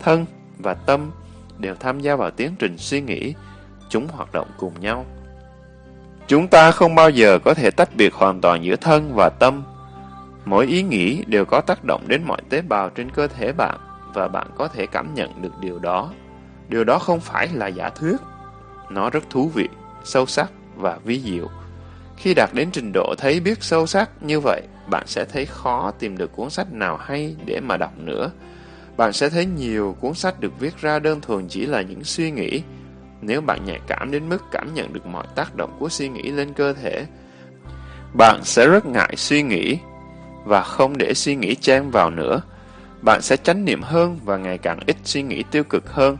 Thân và tâm đều tham gia vào tiến trình suy nghĩ. Chúng hoạt động cùng nhau. Chúng ta không bao giờ có thể tách biệt hoàn toàn giữa thân và tâm. Mỗi ý nghĩ đều có tác động đến mọi tế bào trên cơ thể bạn và bạn có thể cảm nhận được điều đó. Điều đó không phải là giả thuyết. Nó rất thú vị, sâu sắc và vi diệu. Khi đạt đến trình độ thấy biết sâu sắc như vậy, bạn sẽ thấy khó tìm được cuốn sách nào hay để mà đọc nữa. Bạn sẽ thấy nhiều cuốn sách được viết ra đơn thuần chỉ là những suy nghĩ, nếu bạn nhạy cảm đến mức cảm nhận được mọi tác động của suy nghĩ lên cơ thể, bạn sẽ rất ngại suy nghĩ và không để suy nghĩ chen vào nữa. Bạn sẽ chánh niệm hơn và ngày càng ít suy nghĩ tiêu cực hơn.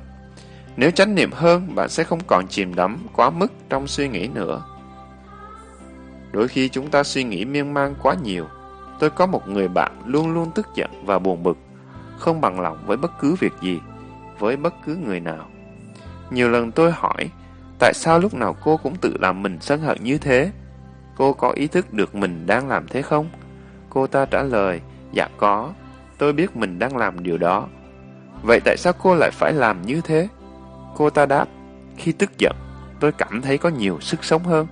Nếu chánh niệm hơn, bạn sẽ không còn chìm đắm quá mức trong suy nghĩ nữa. Đôi khi chúng ta suy nghĩ miên man quá nhiều. Tôi có một người bạn luôn luôn tức giận và buồn bực, không bằng lòng với bất cứ việc gì, với bất cứ người nào. Nhiều lần tôi hỏi, tại sao lúc nào cô cũng tự làm mình sân hận như thế? Cô có ý thức được mình đang làm thế không? Cô ta trả lời, dạ có, tôi biết mình đang làm điều đó. Vậy tại sao cô lại phải làm như thế? Cô ta đáp, khi tức giận, tôi cảm thấy có nhiều sức sống hơn.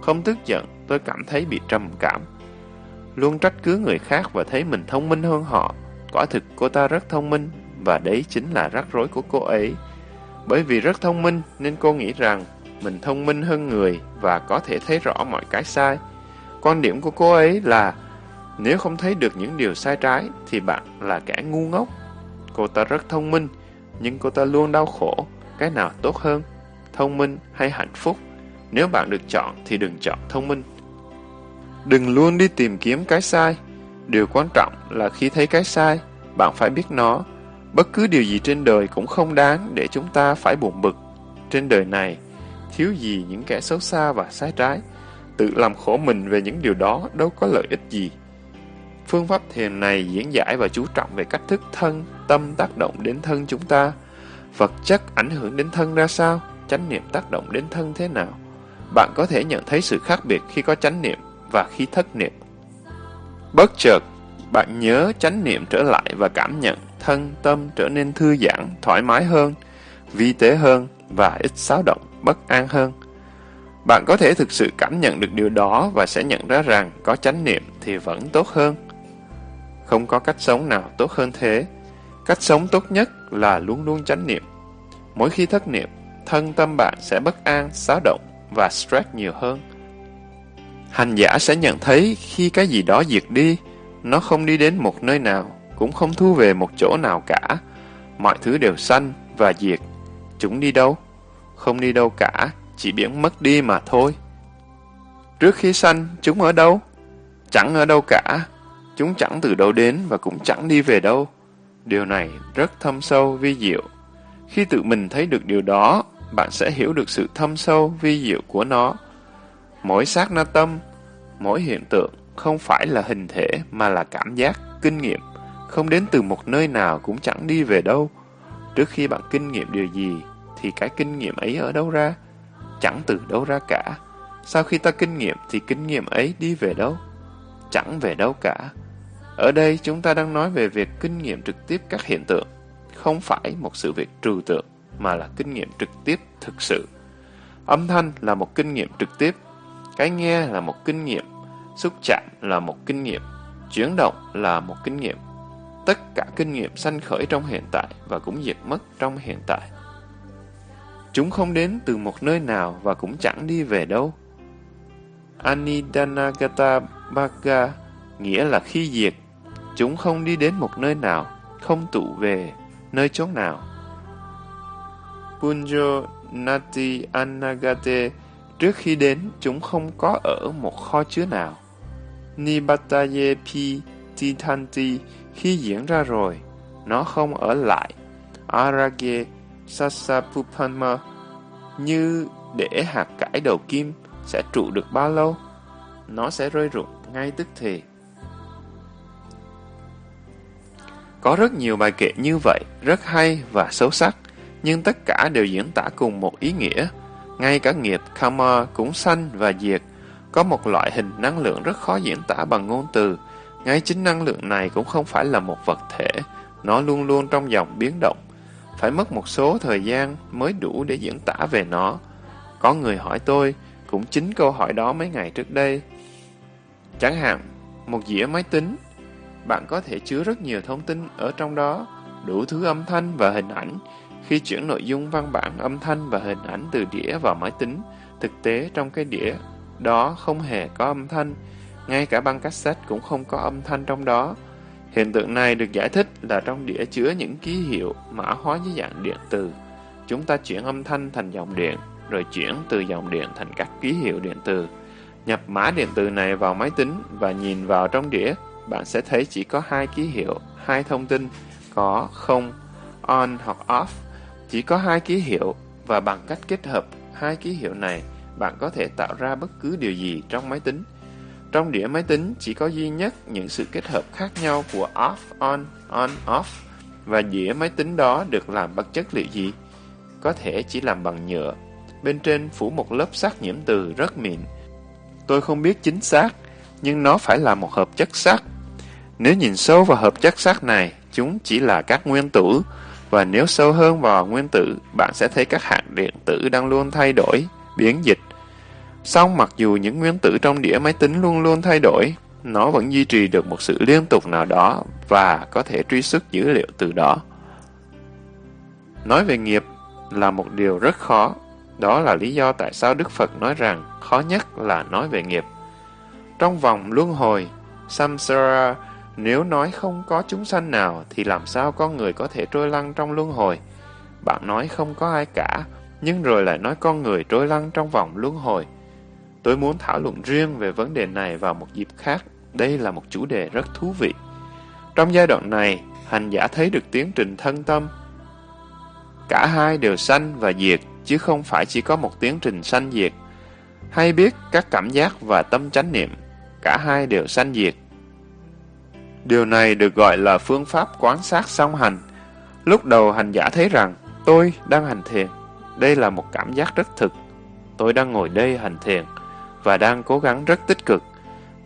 Không tức giận, tôi cảm thấy bị trầm cảm. Luôn trách cứ người khác và thấy mình thông minh hơn họ. Quả thực cô ta rất thông minh, và đấy chính là rắc rối của cô ấy. Bởi vì rất thông minh nên cô nghĩ rằng mình thông minh hơn người và có thể thấy rõ mọi cái sai. Quan điểm của cô ấy là nếu không thấy được những điều sai trái thì bạn là kẻ ngu ngốc. Cô ta rất thông minh, nhưng cô ta luôn đau khổ. Cái nào tốt hơn, thông minh hay hạnh phúc? Nếu bạn được chọn thì đừng chọn thông minh. Đừng luôn đi tìm kiếm cái sai. Điều quan trọng là khi thấy cái sai, bạn phải biết nó Bất cứ điều gì trên đời cũng không đáng để chúng ta phải buồn bực. Trên đời này, thiếu gì những kẻ xấu xa và sai trái. Tự làm khổ mình về những điều đó đâu có lợi ích gì. Phương pháp thiền này diễn giải và chú trọng về cách thức thân, tâm tác động đến thân chúng ta. Vật chất ảnh hưởng đến thân ra sao? Chánh niệm tác động đến thân thế nào? Bạn có thể nhận thấy sự khác biệt khi có chánh niệm và khi thất niệm. Bất chợt, bạn nhớ chánh niệm trở lại và cảm nhận thân tâm trở nên thư giãn, thoải mái hơn, vi tế hơn và ít xáo động, bất an hơn. Bạn có thể thực sự cảm nhận được điều đó và sẽ nhận ra rằng có chánh niệm thì vẫn tốt hơn. Không có cách sống nào tốt hơn thế. Cách sống tốt nhất là luôn luôn chánh niệm. Mỗi khi thất niệm, thân tâm bạn sẽ bất an, xáo động và stress nhiều hơn. Hành giả sẽ nhận thấy khi cái gì đó diệt đi, nó không đi đến một nơi nào, cũng không thu về một chỗ nào cả. Mọi thứ đều sanh và diệt. Chúng đi đâu? Không đi đâu cả, chỉ biến mất đi mà thôi. Trước khi sanh, chúng ở đâu? Chẳng ở đâu cả. Chúng chẳng từ đâu đến và cũng chẳng đi về đâu. Điều này rất thâm sâu, vi diệu. Khi tự mình thấy được điều đó, bạn sẽ hiểu được sự thâm sâu, vi diệu của nó. Mỗi sát na tâm, mỗi hiện tượng không phải là hình thể mà là cảm giác, kinh nghiệm, không đến từ một nơi nào cũng chẳng đi về đâu. Trước khi bạn kinh nghiệm điều gì, thì cái kinh nghiệm ấy ở đâu ra? Chẳng từ đâu ra cả. Sau khi ta kinh nghiệm thì kinh nghiệm ấy đi về đâu? Chẳng về đâu cả. Ở đây chúng ta đang nói về việc kinh nghiệm trực tiếp các hiện tượng, không phải một sự việc trừu tượng, mà là kinh nghiệm trực tiếp thực sự. Âm thanh là một kinh nghiệm trực tiếp, cái nghe là một kinh nghiệm, xúc chạm là một kinh nghiệm, chuyển động là một kinh nghiệm. Tất cả kinh nghiệm sanh khởi trong hiện tại và cũng diệt mất trong hiện tại. Chúng không đến từ một nơi nào và cũng chẳng đi về đâu. Anidanagata Bhaga nghĩa là khi diệt, chúng không đi đến một nơi nào, không tụ về nơi chốn nào. Punjo Nati Anagate trước khi đến chúng không có ở một kho chứa nào. Nibataye Pi Titanti khi diễn ra rồi, nó không ở lại. Arage Sasapupama như để hạt cải đầu kim sẽ trụ được bao lâu? Nó sẽ rơi rụng ngay tức thì. Có rất nhiều bài kệ như vậy, rất hay và sâu sắc, nhưng tất cả đều diễn tả cùng một ý nghĩa. Ngay cả nghiệp karma cũng sanh và diệt, có một loại hình năng lượng rất khó diễn tả bằng ngôn từ. Ngay chính năng lượng này cũng không phải là một vật thể, nó luôn luôn trong dòng biến động. Phải mất một số thời gian mới đủ để diễn tả về nó. Có người hỏi tôi, cũng chính câu hỏi đó mấy ngày trước đây. Chẳng hạn, một dĩa máy tính bạn có thể chứa rất nhiều thông tin ở trong đó, đủ thứ âm thanh và hình ảnh. Khi chuyển nội dung văn bản âm thanh và hình ảnh từ đĩa vào máy tính, thực tế trong cái đĩa đó không hề có âm thanh, ngay cả băng cassette cũng không có âm thanh trong đó. Hiện tượng này được giải thích là trong đĩa chứa những ký hiệu mã hóa dưới dạng điện từ. Chúng ta chuyển âm thanh thành dòng điện, rồi chuyển từ dòng điện thành các ký hiệu điện từ. Nhập mã điện từ này vào máy tính và nhìn vào trong đĩa bạn sẽ thấy chỉ có hai ký hiệu, hai thông tin, có không, on hoặc off. Chỉ có hai ký hiệu và bằng cách kết hợp hai ký hiệu này, bạn có thể tạo ra bất cứ điều gì trong máy tính. Trong đĩa máy tính chỉ có duy nhất những sự kết hợp khác nhau của off, on, on, off. Và đĩa máy tính đó được làm bằng chất liệu gì? Có thể chỉ làm bằng nhựa. Bên trên phủ một lớp sắt nhiễm từ rất mịn. Tôi không biết chính xác, nhưng nó phải là một hợp chất sắt nếu nhìn sâu vào hợp chất sắt này, chúng chỉ là các nguyên tử, và nếu sâu hơn vào nguyên tử, bạn sẽ thấy các hạt điện tử đang luôn thay đổi, biến dịch. Song mặc dù những nguyên tử trong đĩa máy tính luôn luôn thay đổi, nó vẫn duy trì được một sự liên tục nào đó và có thể truy xuất dữ liệu từ đó. Nói về nghiệp là một điều rất khó. Đó là lý do tại sao Đức Phật nói rằng khó nhất là nói về nghiệp. Trong vòng luân hồi, samsara nếu nói không có chúng sanh nào, thì làm sao con người có thể trôi lăn trong luân hồi? Bạn nói không có ai cả, nhưng rồi lại nói con người trôi lăn trong vòng luân hồi. Tôi muốn thảo luận riêng về vấn đề này vào một dịp khác. Đây là một chủ đề rất thú vị. Trong giai đoạn này, hành giả thấy được tiến trình thân tâm. Cả hai đều sanh và diệt, chứ không phải chỉ có một tiến trình sanh diệt. Hay biết các cảm giác và tâm chánh niệm, cả hai đều sanh diệt, Điều này được gọi là phương pháp quán sát song hành. Lúc đầu hành giả thấy rằng tôi đang hành thiền. Đây là một cảm giác rất thực. Tôi đang ngồi đây hành thiền và đang cố gắng rất tích cực.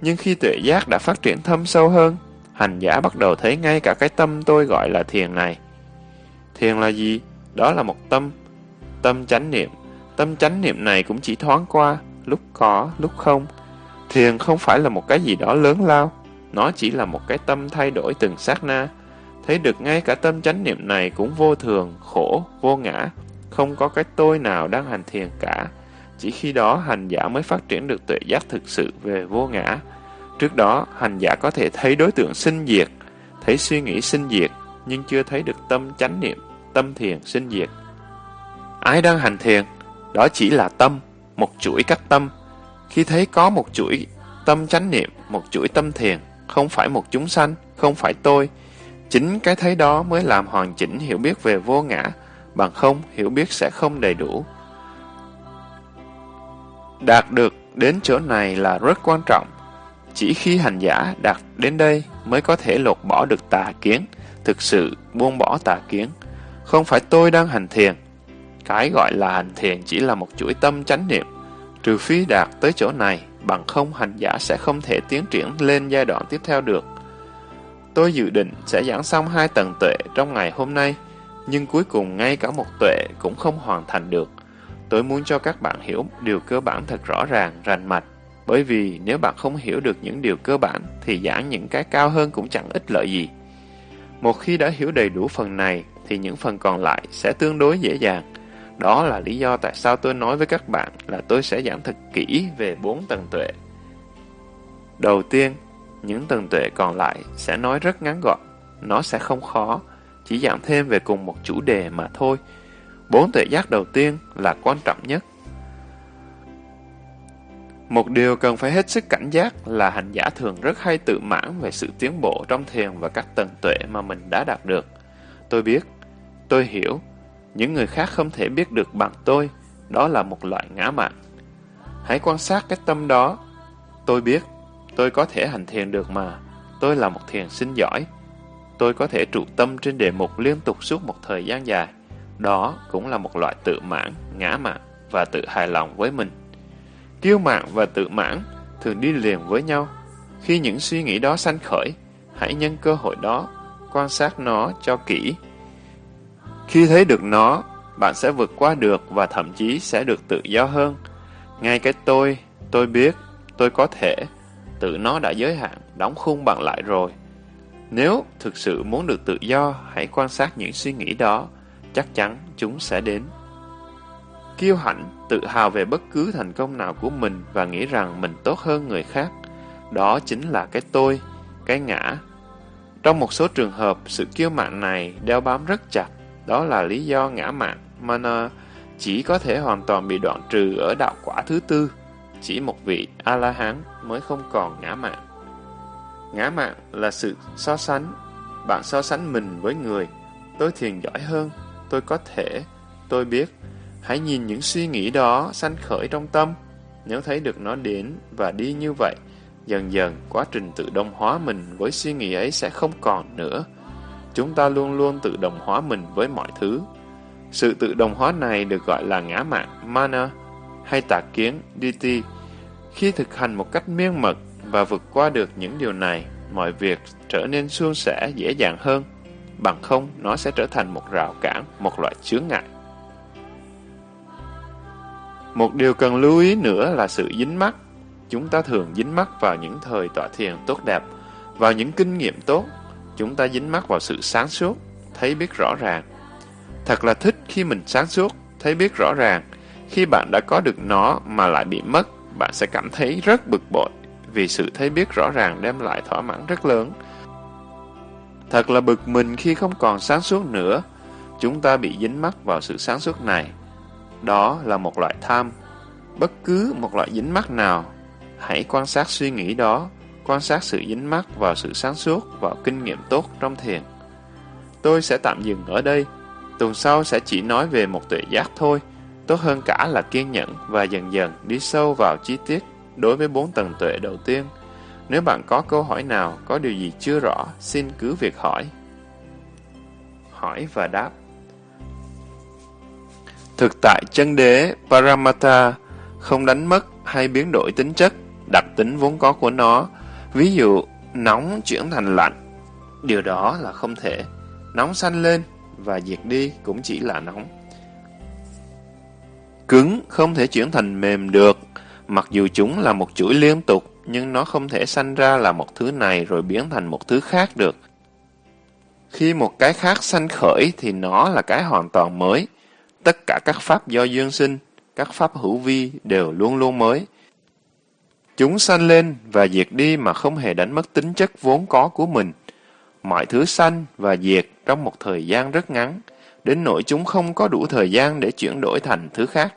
Nhưng khi tuệ giác đã phát triển thâm sâu hơn, hành giả bắt đầu thấy ngay cả cái tâm tôi gọi là thiền này. Thiền là gì? Đó là một tâm. Tâm chánh niệm. Tâm chánh niệm này cũng chỉ thoáng qua, lúc có, lúc không. Thiền không phải là một cái gì đó lớn lao, nó chỉ là một cái tâm thay đổi từng sát na. thấy được ngay cả tâm chánh niệm này cũng vô thường, khổ, vô ngã, không có cái tôi nào đang hành thiền cả. Chỉ khi đó hành giả mới phát triển được tuệ giác thực sự về vô ngã. Trước đó, hành giả có thể thấy đối tượng sinh diệt, thấy suy nghĩ sinh diệt, nhưng chưa thấy được tâm chánh niệm, tâm thiền sinh diệt. Ai đang hành thiền? Đó chỉ là tâm, một chuỗi các tâm. Khi thấy có một chuỗi tâm chánh niệm, một chuỗi tâm thiền, không phải một chúng sanh, không phải tôi, chính cái thấy đó mới làm hoàn chỉnh hiểu biết về vô ngã, bằng không hiểu biết sẽ không đầy đủ. Đạt được đến chỗ này là rất quan trọng. Chỉ khi hành giả đạt đến đây mới có thể lột bỏ được tà kiến, thực sự buông bỏ tà kiến. Không phải tôi đang hành thiền. Cái gọi là hành thiền chỉ là một chuỗi tâm chánh niệm. Trừ phi đạt tới chỗ này, bằng không hành giả sẽ không thể tiến triển lên giai đoạn tiếp theo được. Tôi dự định sẽ giảng xong hai tầng tuệ trong ngày hôm nay, nhưng cuối cùng ngay cả một tuệ cũng không hoàn thành được. Tôi muốn cho các bạn hiểu điều cơ bản thật rõ ràng, rành mạch, bởi vì nếu bạn không hiểu được những điều cơ bản thì giảng những cái cao hơn cũng chẳng ích lợi gì. Một khi đã hiểu đầy đủ phần này thì những phần còn lại sẽ tương đối dễ dàng. Đó là lý do tại sao tôi nói với các bạn là tôi sẽ giảng thật kỹ về bốn tầng tuệ. Đầu tiên, những tầng tuệ còn lại sẽ nói rất ngắn gọn. Nó sẽ không khó, chỉ giảng thêm về cùng một chủ đề mà thôi. Bốn tuệ giác đầu tiên là quan trọng nhất. Một điều cần phải hết sức cảnh giác là hành giả thường rất hay tự mãn về sự tiến bộ trong thiền và các tầng tuệ mà mình đã đạt được. Tôi biết, tôi hiểu, những người khác không thể biết được bằng tôi, đó là một loại ngã mạn. Hãy quan sát cái tâm đó. Tôi biết, tôi có thể hành thiền được mà, tôi là một thiền sinh giỏi. Tôi có thể trụ tâm trên đề mục liên tục suốt một thời gian dài. Đó cũng là một loại tự mãn, ngã mạn và tự hài lòng với mình. Kiêu mạn và tự mãn thường đi liền với nhau. Khi những suy nghĩ đó sanh khởi, hãy nhân cơ hội đó, quan sát nó cho kỹ. Khi thấy được nó, bạn sẽ vượt qua được và thậm chí sẽ được tự do hơn. Ngay cái tôi, tôi biết, tôi có thể, tự nó đã giới hạn, đóng khung bạn lại rồi. Nếu thực sự muốn được tự do, hãy quan sát những suy nghĩ đó, chắc chắn chúng sẽ đến. Kiêu hãnh, tự hào về bất cứ thành công nào của mình và nghĩ rằng mình tốt hơn người khác. Đó chính là cái tôi, cái ngã. Trong một số trường hợp, sự kiêu mạn này đeo bám rất chặt. Đó là lý do ngã mạn, mana, chỉ có thể hoàn toàn bị đoạn trừ ở đạo quả thứ tư. Chỉ một vị A-la-hán mới không còn ngã mạn. Ngã mạn là sự so sánh. Bạn so sánh mình với người. Tôi thiền giỏi hơn. Tôi có thể. Tôi biết. Hãy nhìn những suy nghĩ đó sanh khởi trong tâm. Nếu thấy được nó đến và đi như vậy, dần dần quá trình tự động hóa mình với suy nghĩ ấy sẽ không còn nữa. Chúng ta luôn luôn tự đồng hóa mình với mọi thứ. Sự tự đồng hóa này được gọi là ngã mạng, mana, hay tà kiến, dt. Khi thực hành một cách miên mật và vượt qua được những điều này, mọi việc trở nên suôn sẻ dễ dàng hơn. Bằng không, nó sẽ trở thành một rào cản, một loại chướng ngại. Một điều cần lưu ý nữa là sự dính mắc. Chúng ta thường dính mắc vào những thời tọa thiền tốt đẹp, vào những kinh nghiệm tốt. Chúng ta dính mắc vào sự sáng suốt, thấy biết rõ ràng. Thật là thích khi mình sáng suốt, thấy biết rõ ràng. Khi bạn đã có được nó mà lại bị mất, bạn sẽ cảm thấy rất bực bội vì sự thấy biết rõ ràng đem lại thỏa mãn rất lớn. Thật là bực mình khi không còn sáng suốt nữa. Chúng ta bị dính mắc vào sự sáng suốt này. Đó là một loại tham. Bất cứ một loại dính mắc nào, hãy quan sát suy nghĩ đó, quan sát sự dính mắc vào sự sáng suốt, và kinh nghiệm tốt trong thiền. Tôi sẽ tạm dừng ở đây. Tuần sau sẽ chỉ nói về một tuệ giác thôi. Tốt hơn cả là kiên nhẫn và dần dần đi sâu vào chi tiết đối với bốn tầng tuệ đầu tiên. Nếu bạn có câu hỏi nào, có điều gì chưa rõ, xin cứ việc hỏi. Hỏi và đáp Thực tại chân đế Paramatta không đánh mất hay biến đổi tính chất, đặc tính vốn có của nó. Ví dụ, nóng chuyển thành lạnh. Điều đó là không thể. Nóng sanh lên và diệt đi cũng chỉ là nóng. Cứng không thể chuyển thành mềm được, mặc dù chúng là một chuỗi liên tục, nhưng nó không thể sanh ra là một thứ này rồi biến thành một thứ khác được. Khi một cái khác sanh khởi thì nó là cái hoàn toàn mới. Tất cả các pháp do duyên sinh, các pháp hữu vi đều luôn luôn mới. Chúng sanh lên và diệt đi mà không hề đánh mất tính chất vốn có của mình. Mọi thứ sanh và diệt trong một thời gian rất ngắn, đến nỗi chúng không có đủ thời gian để chuyển đổi thành thứ khác.